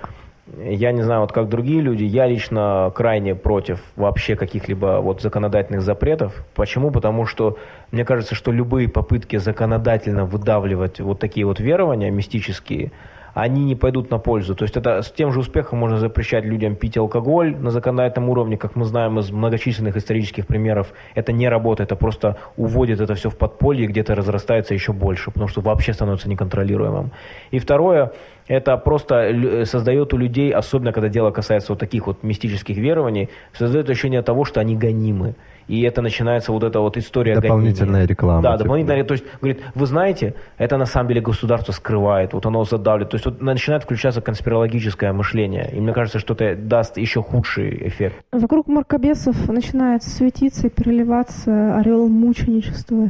Я не знаю, вот как другие люди, я лично крайне против вообще каких-либо вот законодательных запретов. Почему? Потому что мне кажется, что любые попытки законодательно выдавливать вот такие вот верования мистические, они не пойдут на пользу. То есть это с тем же успехом можно запрещать людям пить алкоголь на законодательном уровне, как мы знаем из многочисленных исторических примеров. Это не работает, это просто уводит это все в подполье, где-то разрастается еще больше, потому что вообще становится неконтролируемым. И второе, это просто лю- создает у людей, особенно когда дело касается вот таких вот мистических верований, создает ощущение того, что они гонимы. И это начинается вот эта вот история Дополнительная гонения. реклама, Да, типа. дополнительная. То есть, говорит, вы знаете, это на самом деле государство скрывает, вот оно задавливает. То есть вот начинает включаться конспирологическое мышление. И мне кажется, что это даст еще худший эффект. Вокруг мракобесов начинает светиться и переливаться орел мученичества.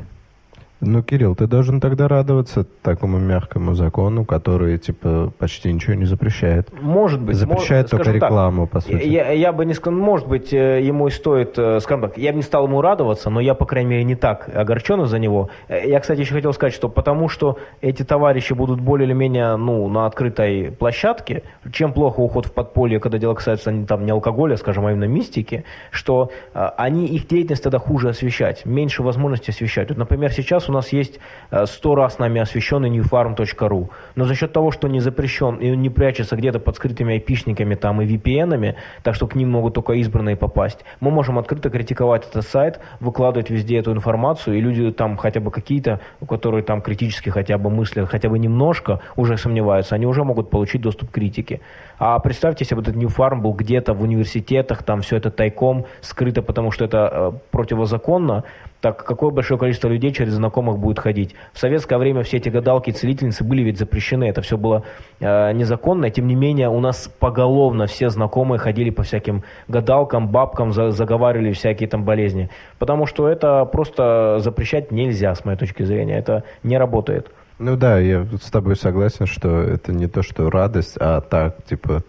Ну, Кирилл, ты должен тогда радоваться такому мягкому закону, который, типа, почти ничего не запрещает. Может быть. Запрещает мож- только скажем так, рекламу, по сути. Я, я бы не сказал, может быть, э, ему и стоит, э, скажем так, я бы не стал ему радоваться, но я, по крайней мере, не так огорчен из-за него. Э, Я, кстати, еще хотел сказать, что потому что эти товарищи будут более или менее, ну, на открытой площадке, чем плохо уход в подполье, когда дело касается не, там, не алкоголя, скажем, а именно мистики, что они, их деятельность тогда хуже освещать, меньше возможности освещать. Вот, например, сейчас У нас есть э, сто раз нами освещенный newfarm.ru, но за счет того, что не запрещен и он не прячется где-то под скрытыми айпишниками там и VPN-ами, так что к ним могут только избранные попасть, мы можем открыто критиковать этот сайт, выкладывать везде эту информацию, и люди там хотя бы какие-то, которые там критически хотя бы мыслят, хотя бы немножко уже сомневаются, они уже могут получить доступ к критике. А представьте, если бы этот New был где-то в университетах, там все это тайком, скрыто, потому что это э, противозаконно, так какое большое количество людей через знакомых будет ходить. В советское время все эти гадалки и целительницы были ведь запрещены, это все было э, незаконно, тем не менее у нас поголовно все знакомые ходили по всяким гадалкам, бабкам, за, заговаривали всякие там болезни. Потому что это просто запрещать нельзя, с моей точки зрения, это не работает. Ну да, я с тобой согласен, что это не то, что радость, а так, типа,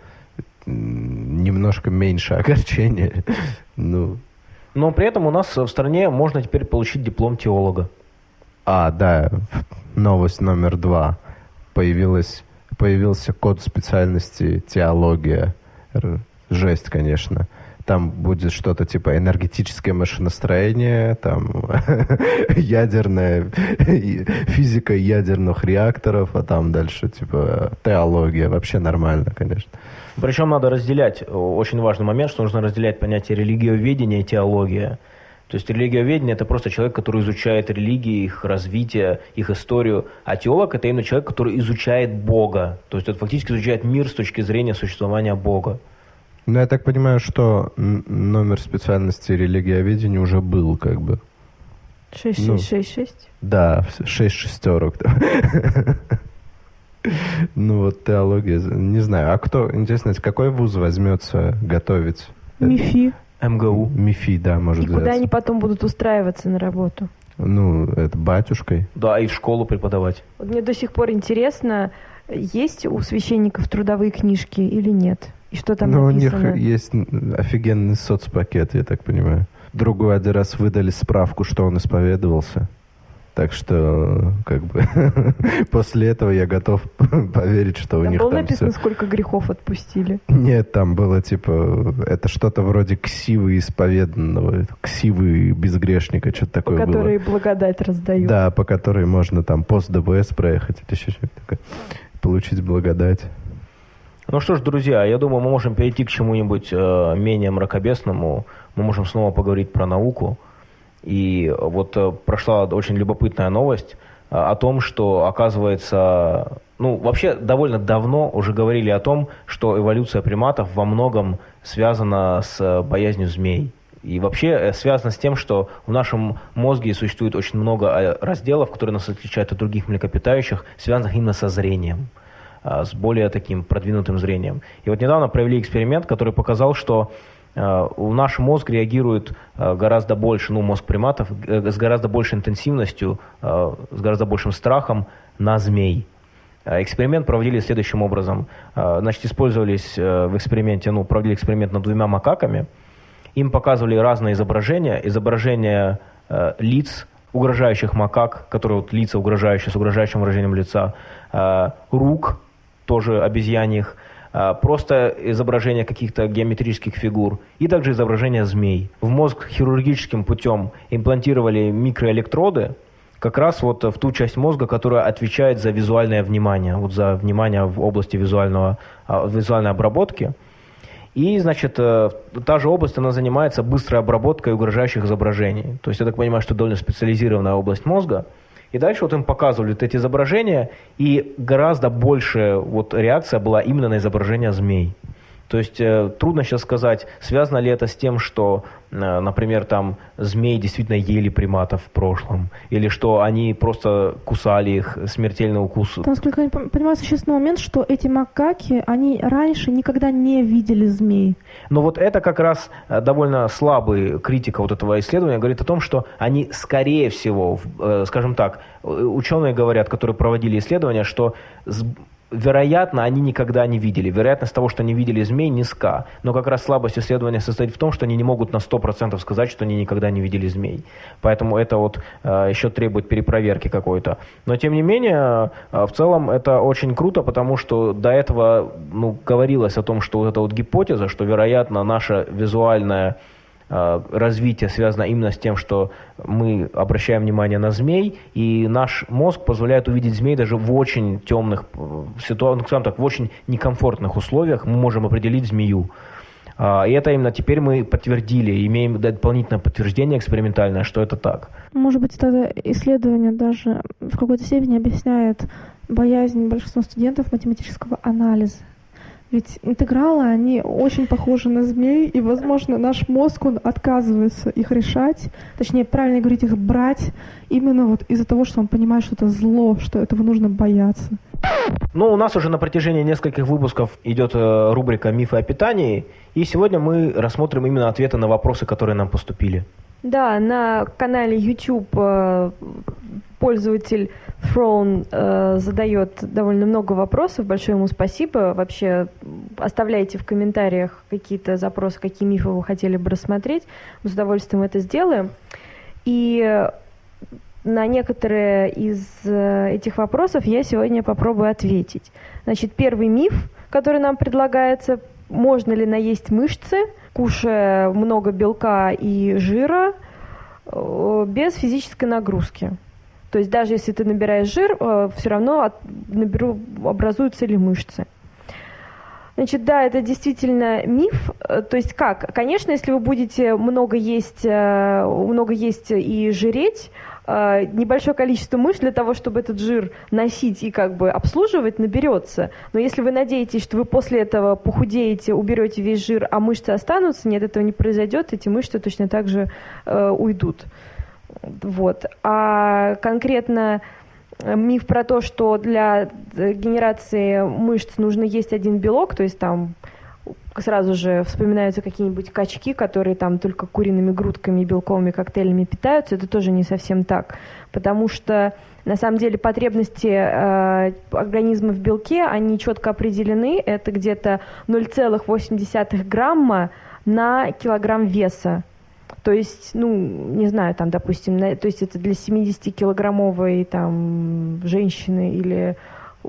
немножко меньше огорчения. Ну. Но при этом у нас в стране можно теперь получить диплом теолога. А, да, новость номер два. Появилась, появился код специальности теология. Жесть, конечно там будет что-то типа энергетическое машиностроение, там ядерная физика ядерных реакторов, а там дальше типа теология. Вообще нормально, конечно. Причем надо разделять, очень важный момент, что нужно разделять понятие религиоведения и теология. То есть религиоведение – это просто человек, который изучает религии, их развитие, их историю. А теолог – это именно человек, который изучает Бога. То есть это фактически изучает мир с точки зрения существования Бога. Ну, я так понимаю, что номер специальности религиоведения уже был, как бы. 6666? Ну, да, 6 шестерок. Ну вот теология, не знаю. А кто, интересно, какой вуз возьмется готовить? МИФИ. МГУ. МИФИ, да, может И куда они потом будут устраиваться на работу? Ну, это батюшкой. Да, и в школу преподавать. Вот мне до сих пор интересно, есть у священников трудовые книжки или нет? И что там Ну, написано? у них есть офигенный соцпакет, я так понимаю. Другой один раз выдали справку, что он исповедовался. Так что, как бы, после этого я готов поверить, что там у них было там написано, все... сколько грехов отпустили? Нет, там было, типа, это что-то вроде ксивы исповеданного, ксивы безгрешника, что-то такое было. которой благодать раздают. Да, по которой можно там пост ДВС проехать или еще что-то такое. Получить благодать. Ну что ж, друзья, я думаю, мы можем перейти к чему-нибудь э, менее мракобесному. Мы можем снова поговорить про науку. И вот э, прошла очень любопытная новость э, о том, что, оказывается, ну, вообще довольно давно уже говорили о том, что эволюция приматов во многом связана с э, боязнью змей. И вообще э, связано с тем, что в нашем мозге существует очень много э, разделов, которые нас отличают от других млекопитающих, связанных именно со зрением. С более таким продвинутым зрением. И вот недавно провели эксперимент, который показал, что а, наш мозг реагирует а, гораздо больше, ну, мозг приматов, с гораздо большей интенсивностью, с гораздо большим страхом на змей. Эксперимент проводили следующим образом. Значит, использовались в эксперименте, ну, проводили эксперимент над двумя макаками. Им показывали разные изображения. Изображения лиц угрожающих макак, которые вот лица угрожающие, с угрожающим выражением лица, рук тоже обезьяньих, а, просто изображение каких-то геометрических фигур и также изображение змей. В мозг хирургическим путем имплантировали микроэлектроды, как раз вот в ту часть мозга, которая отвечает за визуальное внимание, вот за внимание в области визуального, а, визуальной обработки. И, значит, э, та же область, она занимается быстрой обработкой угрожающих изображений. То есть, я так понимаю, что довольно специализированная область мозга – и дальше вот им показывали вот эти изображения, и гораздо больше вот реакция была именно на изображение змей. То есть э, трудно сейчас сказать, связано ли это с тем, что, э, например, там змеи действительно ели приматов в прошлом, или что они просто кусали их, смертельный укус. Там, насколько я понимаю, существенный момент, что эти макаки, они раньше никогда не видели змей. Но вот это как раз э, довольно слабый критика вот этого исследования говорит о том, что они, скорее всего, скажем так, ученые говорят, которые проводили исследования, что вероятно, они никогда не видели. Вероятность того, что они видели змей, низка. Но как раз слабость исследования состоит в том, что они не могут на 100% сказать, что они никогда не видели змей. Поэтому это вот э, еще требует перепроверки какой-то. Но тем не менее, э, в целом это очень круто, потому что до этого ну, говорилось о том, что вот эта вот гипотеза, что, вероятно, наша визуальная развитие связано именно с тем, что мы обращаем внимание на змей, и наш мозг позволяет увидеть змей даже в очень темных э, ситуациях, ну, так, в очень некомфортных условиях мы можем определить змею. А, и это именно теперь мы подтвердили, имеем дополнительное подтверждение экспериментальное, что это так. Может быть, это исследование даже в какой-то степени объясняет боязнь большинства студентов математического анализа. Ведь интегралы, они очень похожи на змей, и, возможно, наш мозг, он отказывается их решать, точнее, правильно говорить, их брать, именно вот из-за того, что он понимает, что это зло, что этого нужно бояться. Ну, у нас уже на протяжении нескольких выпусков идет э, рубрика «Мифы о питании», и сегодня мы рассмотрим именно ответы на вопросы, которые нам поступили. Да, на канале YouTube э, пользователь Throne э, задает довольно много вопросов. Большое ему спасибо. Вообще оставляйте в комментариях какие-то запросы, какие мифы вы хотели бы рассмотреть. Мы с удовольствием это сделаем. И на некоторые из э, этих вопросов я сегодня попробую ответить. Значит, первый миф, который нам предлагается, можно ли наесть мышцы, кушая много белка и жира э, без физической нагрузки. То есть даже если ты набираешь жир, э, все равно наберу, образуются ли мышцы. Значит, да, это действительно миф. Э, то есть как? Конечно, если вы будете много есть, э, много есть и жиреть, небольшое количество мышц для того, чтобы этот жир носить и как бы обслуживать, наберется. Но если вы надеетесь, что вы после этого похудеете, уберете весь жир, а мышцы останутся, нет, этого не произойдет, эти мышцы точно так же уйдут. Вот. А конкретно э, миф про то, что для э, генерации мышц нужно есть один белок, то есть там сразу же вспоминаются какие-нибудь качки, которые там только куриными грудками и белковыми коктейлями питаются, это тоже не совсем так, потому что на самом деле потребности э, организма в белке, они четко определены, это где-то 0,8 грамма на килограмм веса. То есть, ну, не знаю, там, допустим, на, то есть это для 70-килограммовой там женщины или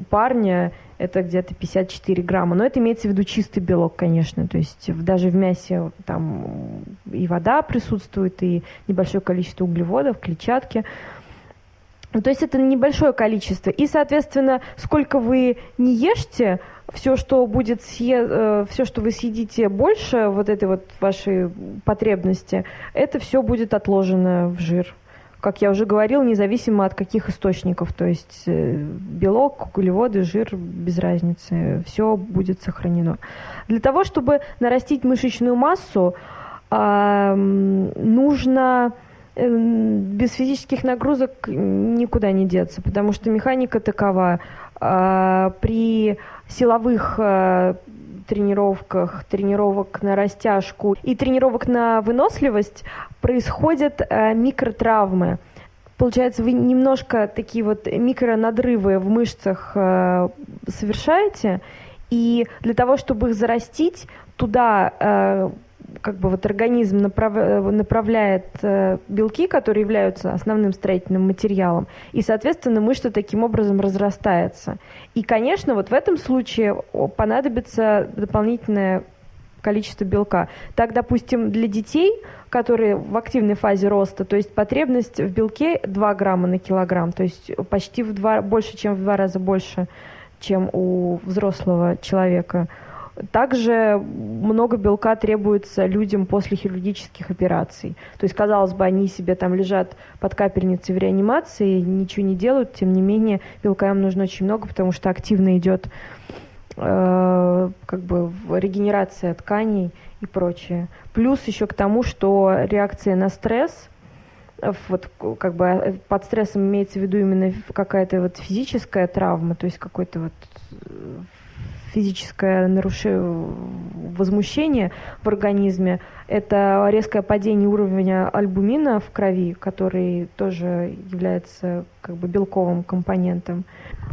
парня это где-то 54 грамма. Но это имеется в виду чистый белок, конечно. То есть даже в мясе там и вода присутствует, и небольшое количество углеводов, клетчатки. То есть это небольшое количество. И, соответственно, сколько вы не ешьте, все, что будет съе... Э, все, что вы съедите больше вот этой вот вашей потребности, это все будет отложено в жир. Как я уже говорил, независимо от каких источников, то есть э, белок, углеводы, жир, без разницы, все будет сохранено. Для того, чтобы нарастить мышечную массу, нужно без физических нагрузок никуда не деться, потому что механика такова. А, при силовых э, тренировках, тренировок на растяжку и тренировок на выносливость происходят э, микротравмы. Получается, вы немножко такие вот микронадрывы в мышцах э, совершаете, и для того, чтобы их зарастить, туда как бы вот организм направ... направляет э, белки, которые являются основным строительным материалом, и, соответственно, мышца таким образом разрастается. И, конечно, вот в этом случае понадобится дополнительное количество белка. Так, допустим, для детей, которые в активной фазе роста, то есть потребность в белке 2 грамма на килограмм, то есть почти в два, больше, чем в два раза больше, чем у взрослого человека – также много белка требуется людям после хирургических операций. То есть, казалось бы, они себе там лежат под капельницей в реанимации, ничего не делают, тем не менее белка им нужно очень много, потому что активно идет э, как бы регенерация тканей и прочее. Плюс еще к тому, что реакция на стресс вот как бы э, под стрессом имеется в виду именно какая-то вот физическая травма, то есть какой-то вот э, физическое нарушение, возмущение в организме, это резкое падение уровня альбумина в крови, который тоже является как бы белковым компонентом.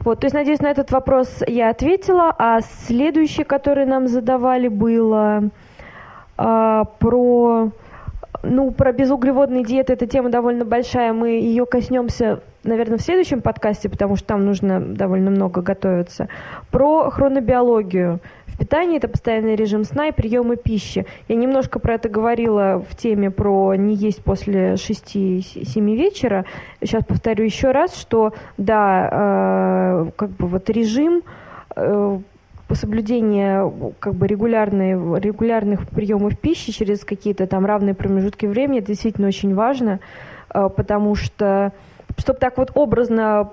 Вот, то есть, надеюсь, на этот вопрос я ответила. А следующее, которое нам задавали, было а, про ну, про безуглеводные диеты, эта тема довольно большая, мы ее коснемся наверное, в следующем подкасте, потому что там нужно довольно много готовиться, про хронобиологию. В питании это постоянный режим сна и приемы пищи. Я немножко про это говорила в теме про не есть после 6-7 вечера. Сейчас повторю еще раз, что да, э, как бы вот режим э, соблюдение как бы регулярной, регулярных приемов пищи через какие-то там равные промежутки времени, это действительно очень важно, э, потому что чтобы так вот образно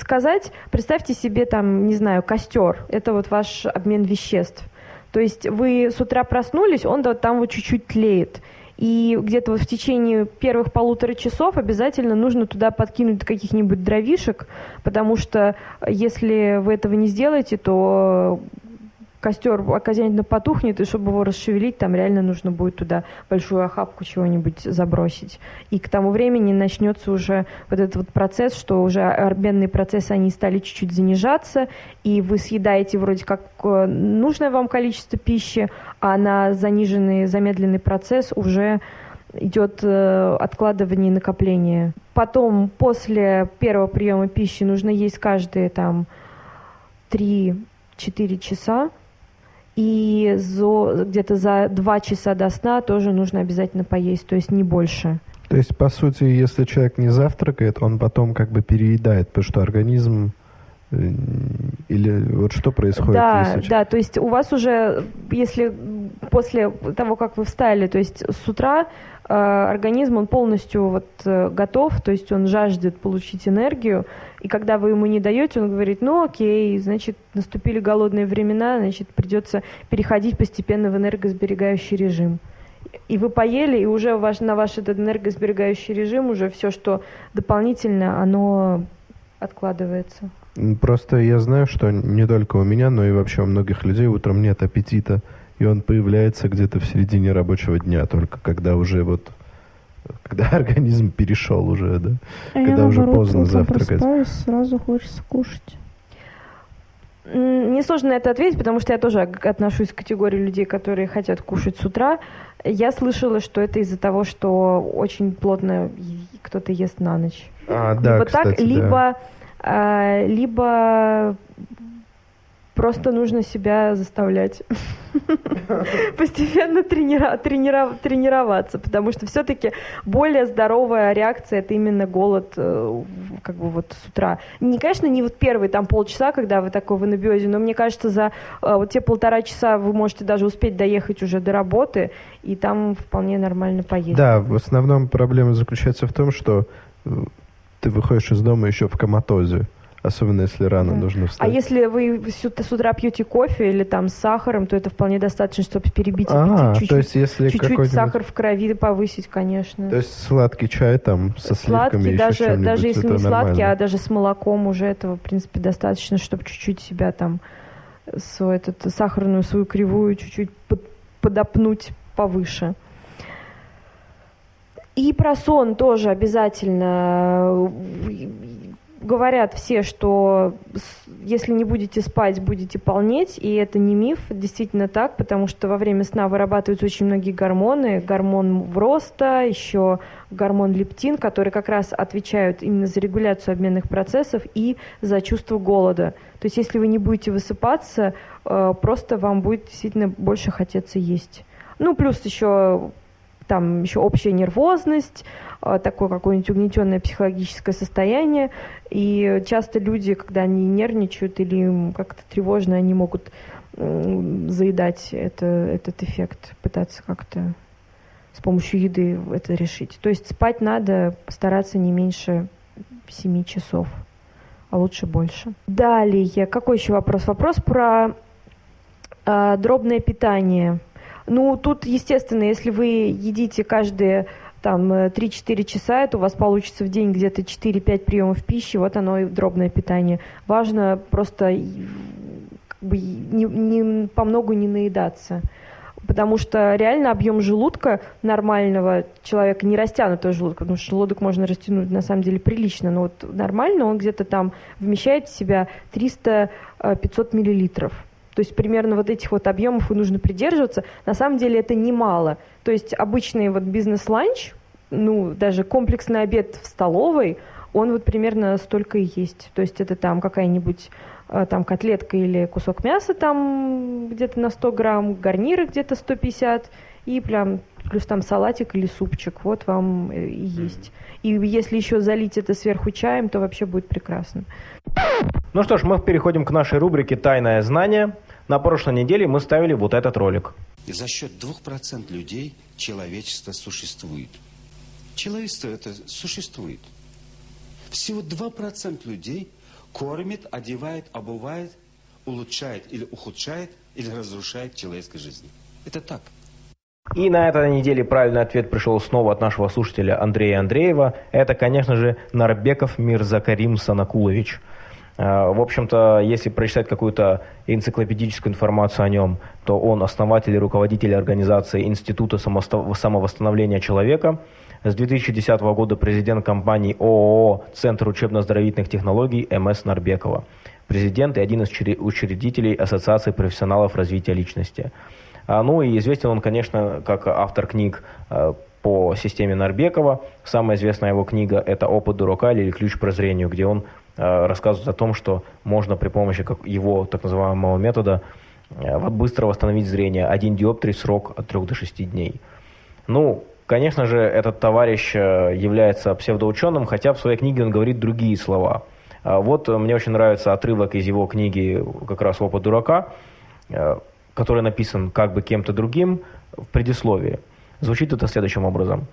сказать, представьте себе там, не знаю, костер. Это вот ваш обмен веществ. То есть вы с утра проснулись, он там вот чуть-чуть тлеет. И где-то вот в течение первых полутора часов обязательно нужно туда подкинуть каких-нибудь дровишек, потому что если вы этого не сделаете, то костер окончательно потухнет, и чтобы его расшевелить, там реально нужно будет туда большую охапку чего-нибудь забросить. И к тому времени начнется уже вот этот вот процесс, что уже обменные процессы, они стали чуть-чуть занижаться, и вы съедаете вроде как э, нужное вам количество пищи, а на заниженный, замедленный процесс уже идет э, откладывание и накопление. Потом, после первого приема пищи нужно есть каждые там 3-4 часа, и где-то за два часа до сна тоже нужно обязательно поесть, то есть не больше. То есть, по сути, если человек не завтракает, он потом как бы переедает, потому что организм или вот что происходит? Да, если... да, то есть у вас уже, если после того, как вы встали, то есть с утра э, организм, он полностью вот э, готов, то есть он жаждет получить энергию, и когда вы ему не даете, он говорит, ну окей, значит, наступили голодные времена, значит, придется переходить постепенно в энергосберегающий режим. И вы поели, и уже ваш, на ваш этот энергосберегающий режим уже все, что дополнительно, оно откладывается. Просто я знаю, что не только у меня, но и вообще у многих людей утром нет аппетита, и он появляется где-то в середине рабочего дня, только когда уже вот когда организм перешел уже, да? А когда я, уже наоборот, поздно завтракать. сразу хочется кушать. Мне сложно на это ответить, потому что я тоже отношусь к категории людей, которые хотят кушать с утра. Я слышала, что это из-за того, что очень плотно кто-то ест на ночь. А, да, либо кстати, так, либо, да. А, либо Просто нужно себя заставлять постепенно тренира тренироваться, потому что все-таки более здоровая реакция это именно голод э, как бы вот с утра. Не, конечно, не вот первые там полчаса, когда вы такой в анабиозе, но мне кажется, за э, вот те полтора часа вы можете даже успеть доехать уже до работы, и там вполне нормально поесть. Да, в основном проблема заключается в том, что э, ты выходишь из дома еще в коматозе. Особенно если рано да. нужно встать. А если вы с утра пьете кофе или там с сахаром, то это вполне достаточно, чтобы перебить а, аппетит. Чуть-чуть, то есть если чуть-чуть сахар в крови повысить, конечно. То есть сладкий чай там со сладкий, сливками даже, еще даже если не нормально. сладкий, а даже с молоком уже этого, в принципе, достаточно, чтобы чуть-чуть себя там свою этот, сахарную свою кривую чуть-чуть под, подопнуть повыше. И про сон тоже обязательно говорят все, что если не будете спать, будете полнеть, и это не миф, действительно так, потому что во время сна вырабатываются очень многие гормоны, гормон роста, еще гормон лептин, которые как раз отвечают именно за регуляцию обменных процессов и за чувство голода. То есть если вы не будете высыпаться, э, просто вам будет действительно больше хотеться есть. Ну, плюс еще там еще общая нервозность, а, такое какое-нибудь угнетенное психологическое состояние. И часто люди, когда они нервничают или как-то тревожно, они могут заедать это, этот эффект, пытаться как-то с помощью еды это решить. То есть спать надо постараться не меньше 7 часов, а лучше больше. Далее, какой еще вопрос? Вопрос про э, дробное питание. Ну, тут, естественно, если вы едите каждые там 3-4 часа, это у вас получится в день где-то 4-5 приемов пищи, вот оно и дробное питание. Важно просто как бы не, не, по многу не наедаться. Потому что реально объем желудка нормального человека, не растянутого желудка, потому что желудок можно растянуть на самом деле прилично, но вот нормально он где-то там вмещает в себя 300-500 миллилитров. То есть примерно вот этих вот объемов и нужно придерживаться. На самом деле это немало. То есть обычный вот бизнес-ланч, ну, даже комплексный обед в столовой, он вот примерно столько и есть. То есть это там какая-нибудь э, там котлетка или кусок мяса там где-то на 100 грамм, гарниры где-то 150 и прям плюс там салатик или супчик. Вот вам э, и есть. И если еще залить это сверху чаем, то вообще будет прекрасно. Ну что ж, мы переходим к нашей рубрике «Тайное знание». На прошлой неделе мы ставили вот этот ролик. И за счет 2% людей человечество существует. Человечество это существует. Всего 2% людей кормит, одевает, обувает, улучшает или ухудшает, или разрушает человеческой жизни. Это так. И на этой неделе правильный ответ пришел снова от нашего слушателя Андрея Андреева. Это, конечно же, Нарбеков Мирзакарим Санакулович. Э, в общем-то, если прочитать какую-то энциклопедическую информацию о нем, то он основатель и руководитель организации Института самовосстановления человека. С 2010 года президент компании ООО «Центр учебно-оздоровительных технологий» МС Нарбекова. Президент и один из учредителей Ассоциации профессионалов развития личности. А, ну и известен он, конечно, как автор книг э, по системе Нарбекова. Самая известная его книга – это «Опыт дурака» или «Ключ к прозрению», где он э, рассказывает о том, что можно при помощи его так называемого метода э, быстро восстановить зрение. Один диоптрий срок от 3 до 6 дней. Ну, конечно же, этот товарищ является псевдоученым, хотя в своей книге он говорит другие слова. А вот мне очень нравится отрывок из его книги как раз «Опыт дурака», который написан как бы кем-то другим в предисловии. Звучит это следующим образом.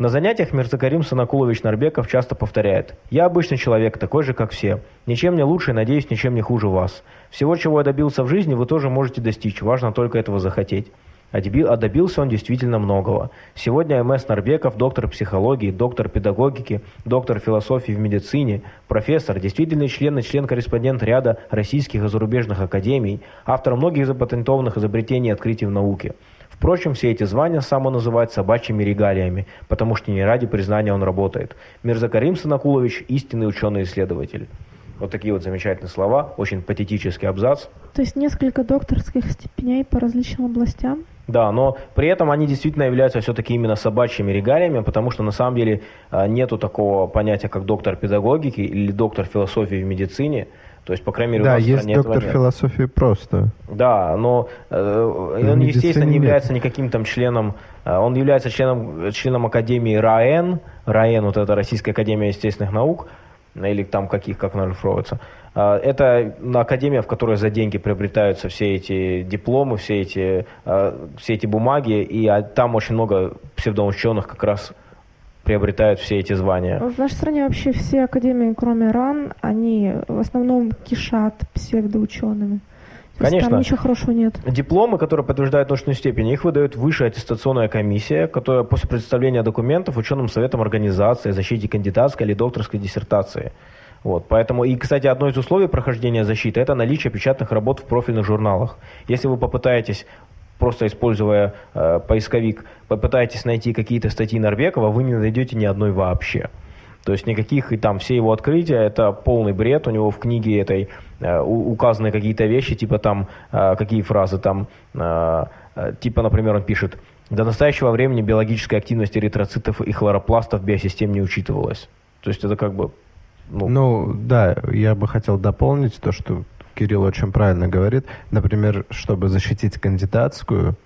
На занятиях Мирзакарим Санакулович Нарбеков часто повторяет «Я обычный человек, такой же, как все. Ничем не лучше и, надеюсь, ничем не хуже вас. Всего, чего я добился в жизни, вы тоже можете достичь, важно только этого захотеть». А, а добился он действительно многого. Сегодня МС Нарбеков, доктор психологии, доктор педагогики, доктор философии в медицине, профессор, действительный член и член-корреспондент ряда российских и зарубежных академий, автор многих запатентованных изобретений и открытий в науке. Впрочем, все эти звания сам он называет собачьими регалиями, потому что не ради признания он работает. Мирзакарим Санакулович – истинный ученый-исследователь. Вот такие вот замечательные слова, очень патетический абзац. То есть несколько докторских степеней по различным областям? Да, но при этом они действительно являются все-таки именно собачьими регалиями, потому что на самом деле а, нету такого понятия, как доктор педагогики или доктор философии в медицине. То есть, по крайней мере, да, у нас есть доктор нет. философии просто. Да, но э, он, естественно, не является никаким там членом, э, он является членом, членом Академии РАЭН, РАЭН, вот это Российская Академия естественных наук, или там каких, как она расшифровывается. А, это академия, в которой за деньги приобретаются все эти дипломы, все эти, а, все эти бумаги, и а, там очень много псевдоученых как раз приобретают все эти звания. В нашей стране вообще все академии, кроме РАН, они в основном кишат псевдоучеными. Конечно. Там ничего хорошего нет. Дипломы, которые подтверждают научную степень, их выдает высшая аттестационная комиссия, которая после представления документов ученым советом организации, защите кандидатской или докторской диссертации. Вот, поэтому, и, кстати, одно из условий прохождения защиты – это наличие печатных работ в профильных журналах. Если вы попытаетесь просто используя э, поисковик, попытаетесь найти какие-то статьи Нарбекова, вы не найдете ни одной вообще. То есть никаких, и там все его открытия, это полный бред. У него в книге этой э, указаны какие-то вещи, типа там, э, какие фразы там, э, э, типа, например, он пишет, до настоящего времени биологическая активность эритроцитов и хлоропластов биосистем не учитывалась. То есть это как бы... Ну, ну да, я бы хотел дополнить то, что Кирилл очень правильно говорит. Например, чтобы защитить кандидатскую,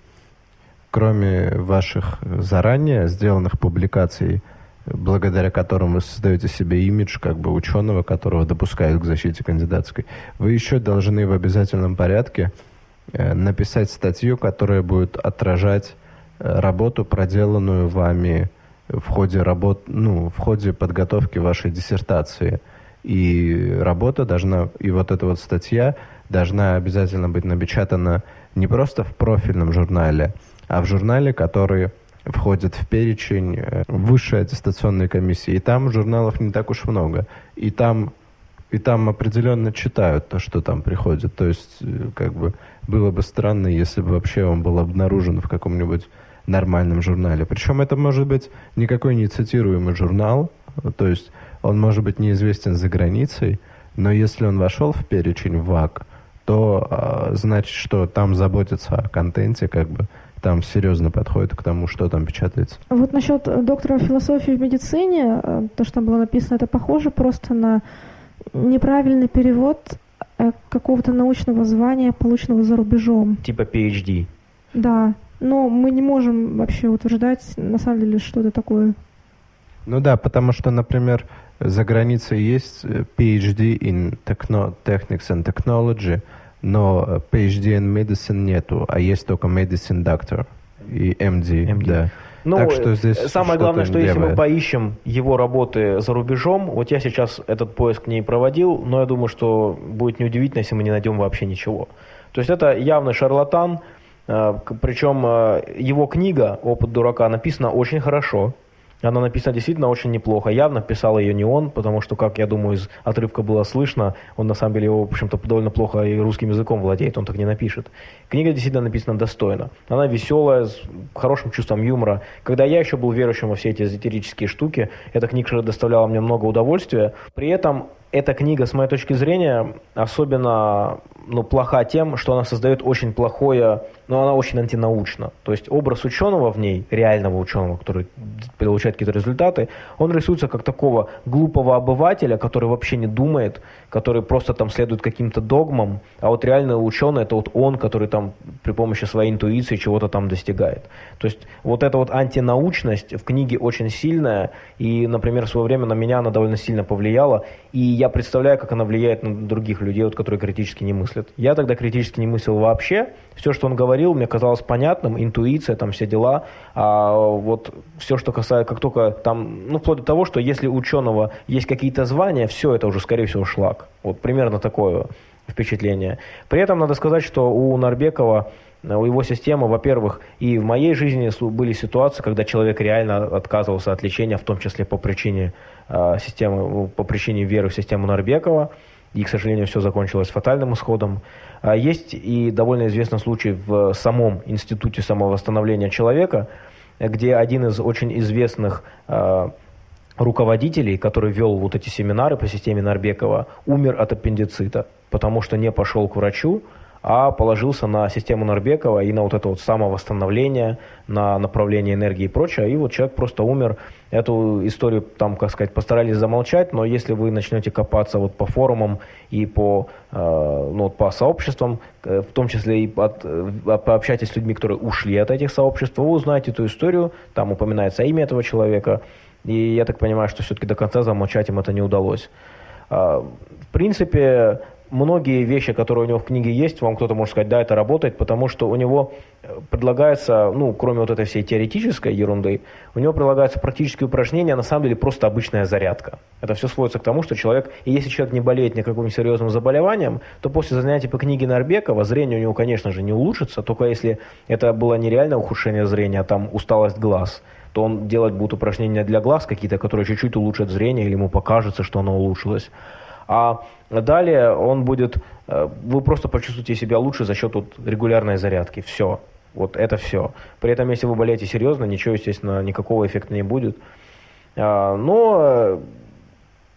кроме ваших заранее сделанных публикаций, благодаря которым вы создаете себе имидж как бы ученого, которого допускают к защите кандидатской, вы еще должны в обязательном порядке э, написать статью, которая будет отражать э, работу, проделанную вами в ходе работ, ну, в ходе подготовки вашей диссертации. И работа должна, и вот эта вот статья должна обязательно быть напечатана не просто в профильном журнале, а в журнале, который входит в перечень э, высшей аттестационной комиссии. И там журналов не так уж много. И там, и там определенно читают то, что там приходит. То есть, э, как бы, было бы странно, если бы вообще он был обнаружен в каком-нибудь нормальном журнале. Причем это может быть никакой не цитируемый журнал, то есть он может быть неизвестен за границей, но если он вошел в перечень ВАК, то э, значит, что там заботятся о контенте, как бы там серьезно подходит к тому, что там печатается. Вот насчет доктора философии в медицине, э, то, что там было написано, это похоже просто на неправильный перевод э, какого-то научного звания, полученного за рубежом. Типа PhD. Да, но мы не можем вообще утверждать, на самом деле, что это такое. Ну да, потому что, например, за границей есть э, PhD in techno Technics and Technology, но PhD in Medicine нету, а есть только Medicine Doctor и MD, MD. да. Ну, так что здесь самое главное, что левое. если мы поищем его работы за рубежом, вот я сейчас этот поиск не проводил, но я думаю, что будет неудивительно, если мы не найдем вообще ничего. То есть это явный шарлатан, э, причем э, его книга «Опыт дурака» написана очень хорошо, она написана действительно очень неплохо. Явно писал ее не он, потому что, как я думаю, из отрывка было слышно, он на самом деле его, в общем-то, довольно плохо и русским языком владеет, он так не напишет. Книга действительно написана достойно. Она веселая, с хорошим чувством юмора. Когда я еще был верующим во все эти эзотерические штуки, эта книга доставляла мне много удовольствия. При этом эта книга, с моей точки зрения, особенно ну, плоха тем, что она создает очень плохое, но она очень антинаучна. То есть образ ученого в ней, реального ученого, который получает какие-то результаты, он рисуется как такого глупого обывателя, который вообще не думает, который просто там следует каким-то догмам, а вот реальный ученый это вот он, который там при помощи своей интуиции чего-то там достигает. То есть вот эта вот антинаучность в книге очень сильная, и, например, в свое время на меня она довольно сильно повлияла, и я представляю, как она влияет на других людей, вот, которые критически не мыслят. Я тогда критически не мыслил вообще, все, что он говорил, мне казалось понятным, интуиция, там все дела, а вот все, что касается, как только там, ну, вплоть до того, что если у ученого есть какие-то звания, все это уже, скорее всего, шлак. Вот примерно такое впечатление. При этом надо сказать, что у Нарбекова у его системы, во-первых, и в моей жизни были ситуации, когда человек реально отказывался от лечения, в том числе по причине э, системы, по причине веры в систему Нарбекова, и, к сожалению, все закончилось фатальным исходом. А есть и довольно известный случай в самом институте самовосстановления человека, где один из очень известных э, руководителей, который вел вот эти семинары по системе Нарбекова, умер от аппендицита, потому что не пошел к врачу, а положился на систему Нарбекова и на вот это вот самовосстановление, на направление энергии и прочее, и вот человек просто умер. Эту историю там, как сказать, постарались замолчать, но если вы начнете копаться вот по форумам и по, э, ну, по сообществам, э, в том числе и от, э, пообщайтесь с людьми, которые ушли от этих сообществ, вы узнаете эту историю, там упоминается имя этого человека, и я так понимаю, что все-таки до конца замолчать им это не удалось. А, в принципе, многие вещи, которые у него в книге есть, вам кто-то может сказать, да, это работает, потому что у него э, предлагается, ну, кроме вот этой всей теоретической ерунды, у него предлагаются практические упражнения, а на самом деле просто обычная зарядка. Это все сводится к тому, что человек, и если человек не болеет никаким серьезным заболеванием, то после занятий по книге Нарбекова зрение у него, конечно же, не улучшится, только если это было нереальное ухудшение зрения, а там усталость глаз – то он делать будет упражнения для глаз какие-то, которые чуть-чуть улучшат зрение, или ему покажется, что оно улучшилось. А далее он будет, э, вы просто почувствуете себя лучше за счет вот регулярной зарядки. Все. Вот это все. При этом, если вы болеете серьезно, ничего, естественно, никакого эффекта не будет. А, но э,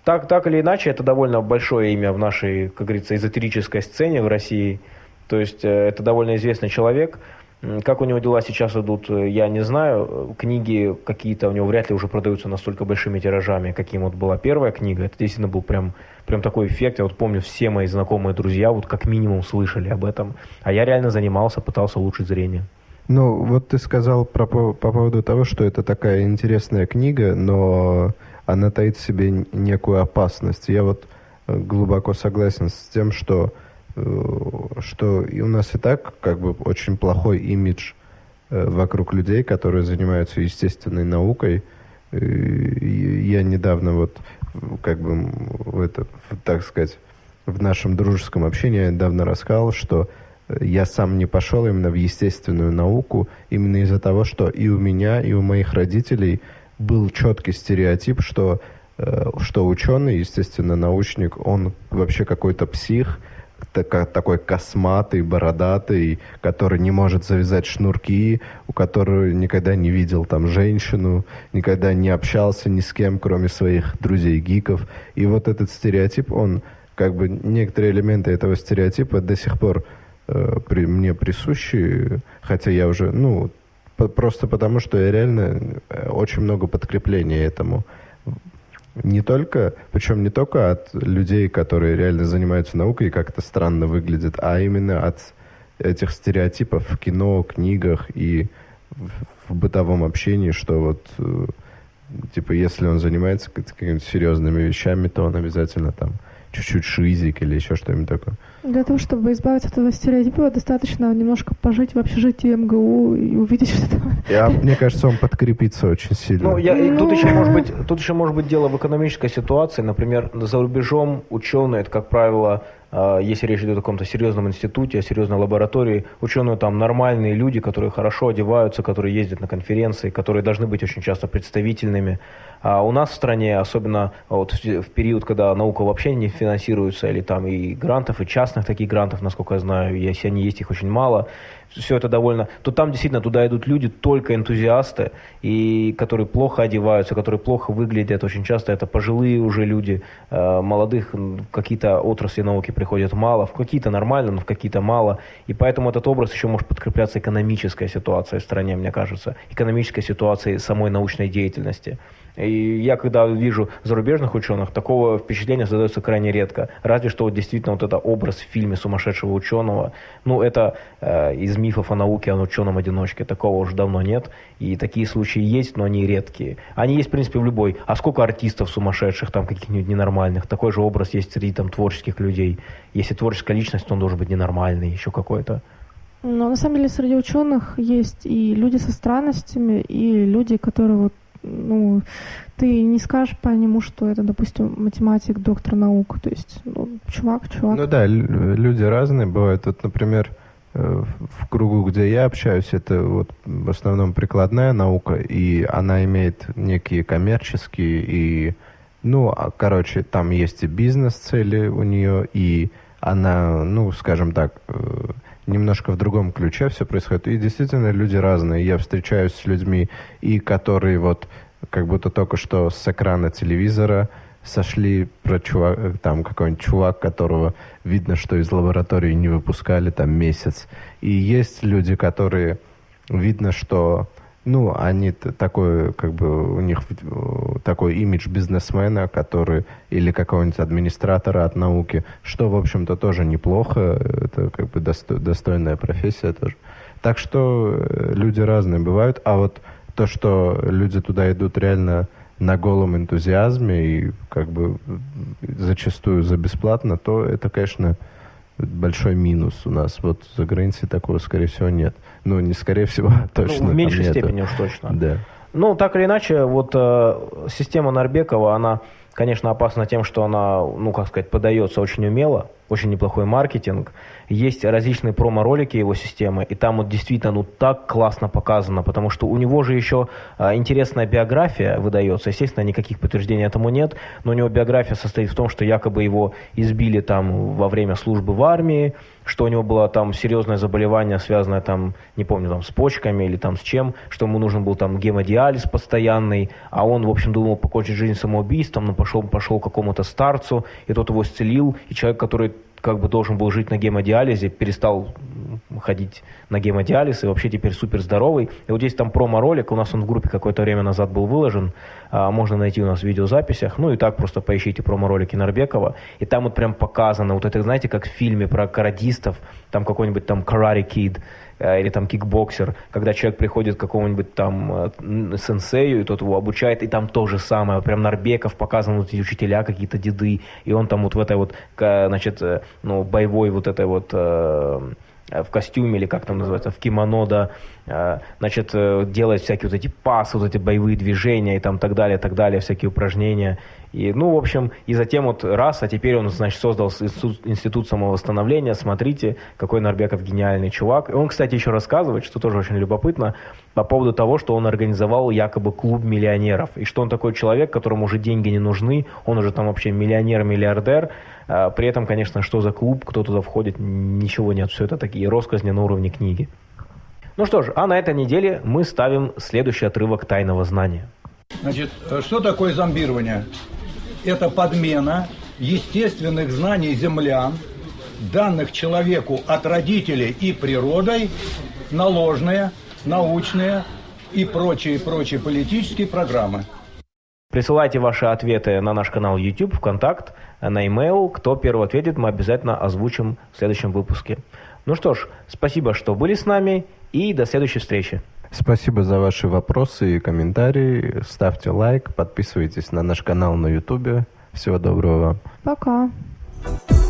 так, так или иначе, это довольно большое имя в нашей, как говорится, эзотерической сцене в России. То есть э, это довольно известный человек. Как у него дела сейчас идут, э, я не знаю. Книги какие-то у него вряд ли уже продаются настолько большими тиражами, каким вот была первая книга. Это действительно был прям, прям такой эффект. Я вот помню, все мои знакомые друзья вот как минимум слышали об этом. А я реально занимался, пытался улучшить зрение. Ну, вот ты сказал про, по поводу того, что это такая интересная книга, но она таит в себе некую опасность. Я вот э, глубоко согласен с тем, что что и у нас и так как бы очень плохой имидж э, вокруг людей, которые занимаются естественной наукой. Я недавно вот как бы это, так сказать, в нашем дружеском общении я недавно рассказал, что я сам не пошел именно в естественную науку, именно из-за того, что и у меня, и у моих родителей был четкий стереотип, что, э, что ученый, естественно, научник, он вообще какой-то псих, такой косматый, бородатый, который не может завязать шнурки, у которого никогда не видел там женщину, никогда не общался ни с кем, кроме своих друзей-гиков. И вот этот стереотип, он как бы некоторые элементы этого стереотипа до сих пор э, при, мне присущи, хотя я уже, ну, по, просто потому, что я реально э, очень много подкрепления этому. Не только, причем не только от людей, которые реально занимаются наукой и как-то странно выглядят, а именно от этих стереотипов в кино, книгах и в, в бытовом общении, что вот э, типа если он занимается какими-то серьезными вещами, то он обязательно там чуть-чуть шизик или еще что-нибудь такое. Для того, чтобы избавиться от этого стереотипа, достаточно немножко пожить в общежитии МГУ и увидеть, что там... Я, мне кажется, он подкрепится очень сильно. Ну, я, ну... Тут, еще может быть, тут еще может быть дело в экономической ситуации. Например, за рубежом ученые, это, как правило, если речь идет о каком-то серьезном институте, о серьезной лаборатории, ученые там нормальные люди, которые хорошо одеваются, которые ездят на конференции, которые должны быть очень часто представительными. А у нас в стране, особенно вот в период, когда наука вообще не финансируется, или там и грантов, и частных таких грантов, насколько я знаю, если они есть, их очень мало, все это довольно, то там действительно туда идут люди, только энтузиасты, и которые плохо одеваются, которые плохо выглядят. Очень часто это пожилые уже люди, э, молодых какие-то отрасли науки приходят мало, в какие-то нормально, но в какие-то мало. И поэтому этот образ еще может подкрепляться экономической ситуацией в стране, мне кажется, экономической ситуацией самой научной деятельности. И я, когда вижу зарубежных ученых, такого впечатления создается крайне редко. Разве что вот действительно вот это образ в фильме сумасшедшего ученого, ну, это э, из мифов о науке, о ученом-одиночке. Такого уже давно нет. И такие случаи есть, но они редкие. Они есть, в принципе, в любой. А сколько артистов сумасшедших, там, каких-нибудь ненормальных? Такой же образ есть среди там творческих людей. Если творческая личность, то он должен быть ненормальный, еще какой-то. Но на самом деле среди ученых есть и люди со странностями, и люди, которые вот ну, ты не скажешь по нему, что это, допустим, математик, доктор наук. То есть, ну, чувак, чувак. Ну да, люди разные бывают. Вот, например, э, в кругу, где я общаюсь, это вот в основном прикладная наука, и она имеет некие коммерческие и, ну, а, короче, там есть и бизнес-цели у нее, и она, ну, скажем так, э, немножко в другом ключе все происходит. И действительно люди разные. Я встречаюсь с людьми, и которые вот как будто только что с экрана телевизора сошли про чувак, там какой-нибудь чувак, которого видно, что из лаборатории не выпускали там месяц. И есть люди, которые видно, что ну, они такой, как бы, у них такой имидж бизнесмена, который, или какого-нибудь администратора от науки, что, в общем-то, тоже неплохо, это как бы досто, достойная профессия тоже. Так что э, люди разные бывают, а вот то, что люди туда идут реально на голом энтузиазме и как бы зачастую за бесплатно, то это, конечно, большой минус у нас. Вот за границей такого, скорее всего, нет. Ну, не скорее всего, точно. Ну, в меньшей степени уж точно. Да. Ну, так или иначе, вот э, система Нарбекова, она, конечно, опасна тем, что она, ну, как сказать, подается очень умело, очень неплохой маркетинг. Есть различные промо-ролики его системы, и там вот действительно ну так классно показано, потому что у него же еще а, интересная биография выдается. Естественно, никаких подтверждений этому нет, но у него биография состоит в том, что якобы его избили там во время службы в армии, что у него было там серьезное заболевание, связанное там, не помню, там с почками или там с чем, что ему нужен был там гемодиализ постоянный, а он, в общем, думал покончить жизнь самоубийством, но пошел, пошел к какому-то старцу, и тот его исцелил, и человек, который как бы должен был жить на гемодиализе, перестал ходить на гемодиализ и вообще теперь супер здоровый. И вот здесь там промо-ролик, у нас он в группе какое-то время назад был выложен, а, можно найти у нас в видеозаписях, ну и так просто поищите промо-ролики Нарбекова, и там вот прям показано, вот это, знаете, как в фильме про каратистов, там какой-нибудь там Karate Kid, Э, или там кикбоксер, когда человек приходит к какому-нибудь там э, сенсею, и тот его обучает, и там то же самое, прям Нарбеков показан, вот эти учителя какие-то деды, и он там вот в этой вот, значит, э, ну, боевой вот этой вот в костюме или как там называется, в кимоно, да, значит, делает всякие вот эти пасы, вот эти боевые движения и там так далее, так далее, всякие упражнения. И, ну, в общем, и затем вот раз, а теперь он, значит, создал институт, институт самовосстановления. Смотрите, какой Нарбеков гениальный чувак. И он, кстати, еще рассказывает, что тоже очень любопытно, по поводу того, что он организовал якобы клуб миллионеров. И что он такой человек, которому уже деньги не нужны, он уже там вообще миллионер-миллиардер. А, при этом, конечно, что за клуб, кто туда входит, ничего нет. Все это такие россказни на уровне книги. Ну что ж, а на этой неделе мы ставим следующий отрывок «Тайного знания». Значит, что такое зомбирование? это подмена естественных знаний землян данных человеку от родителей и природой на ложные, научные и прочие-прочие политические программы. Присылайте ваши ответы на наш канал YouTube, ВКонтакт, на e-mail. Кто первый ответит, мы обязательно озвучим в следующем выпуске. Ну что ж, спасибо, что были с нами, и до следующей встречи. Спасибо за ваши вопросы и комментарии. Ставьте лайк, подписывайтесь на наш канал на YouTube. Всего доброго вам. Пока. thank you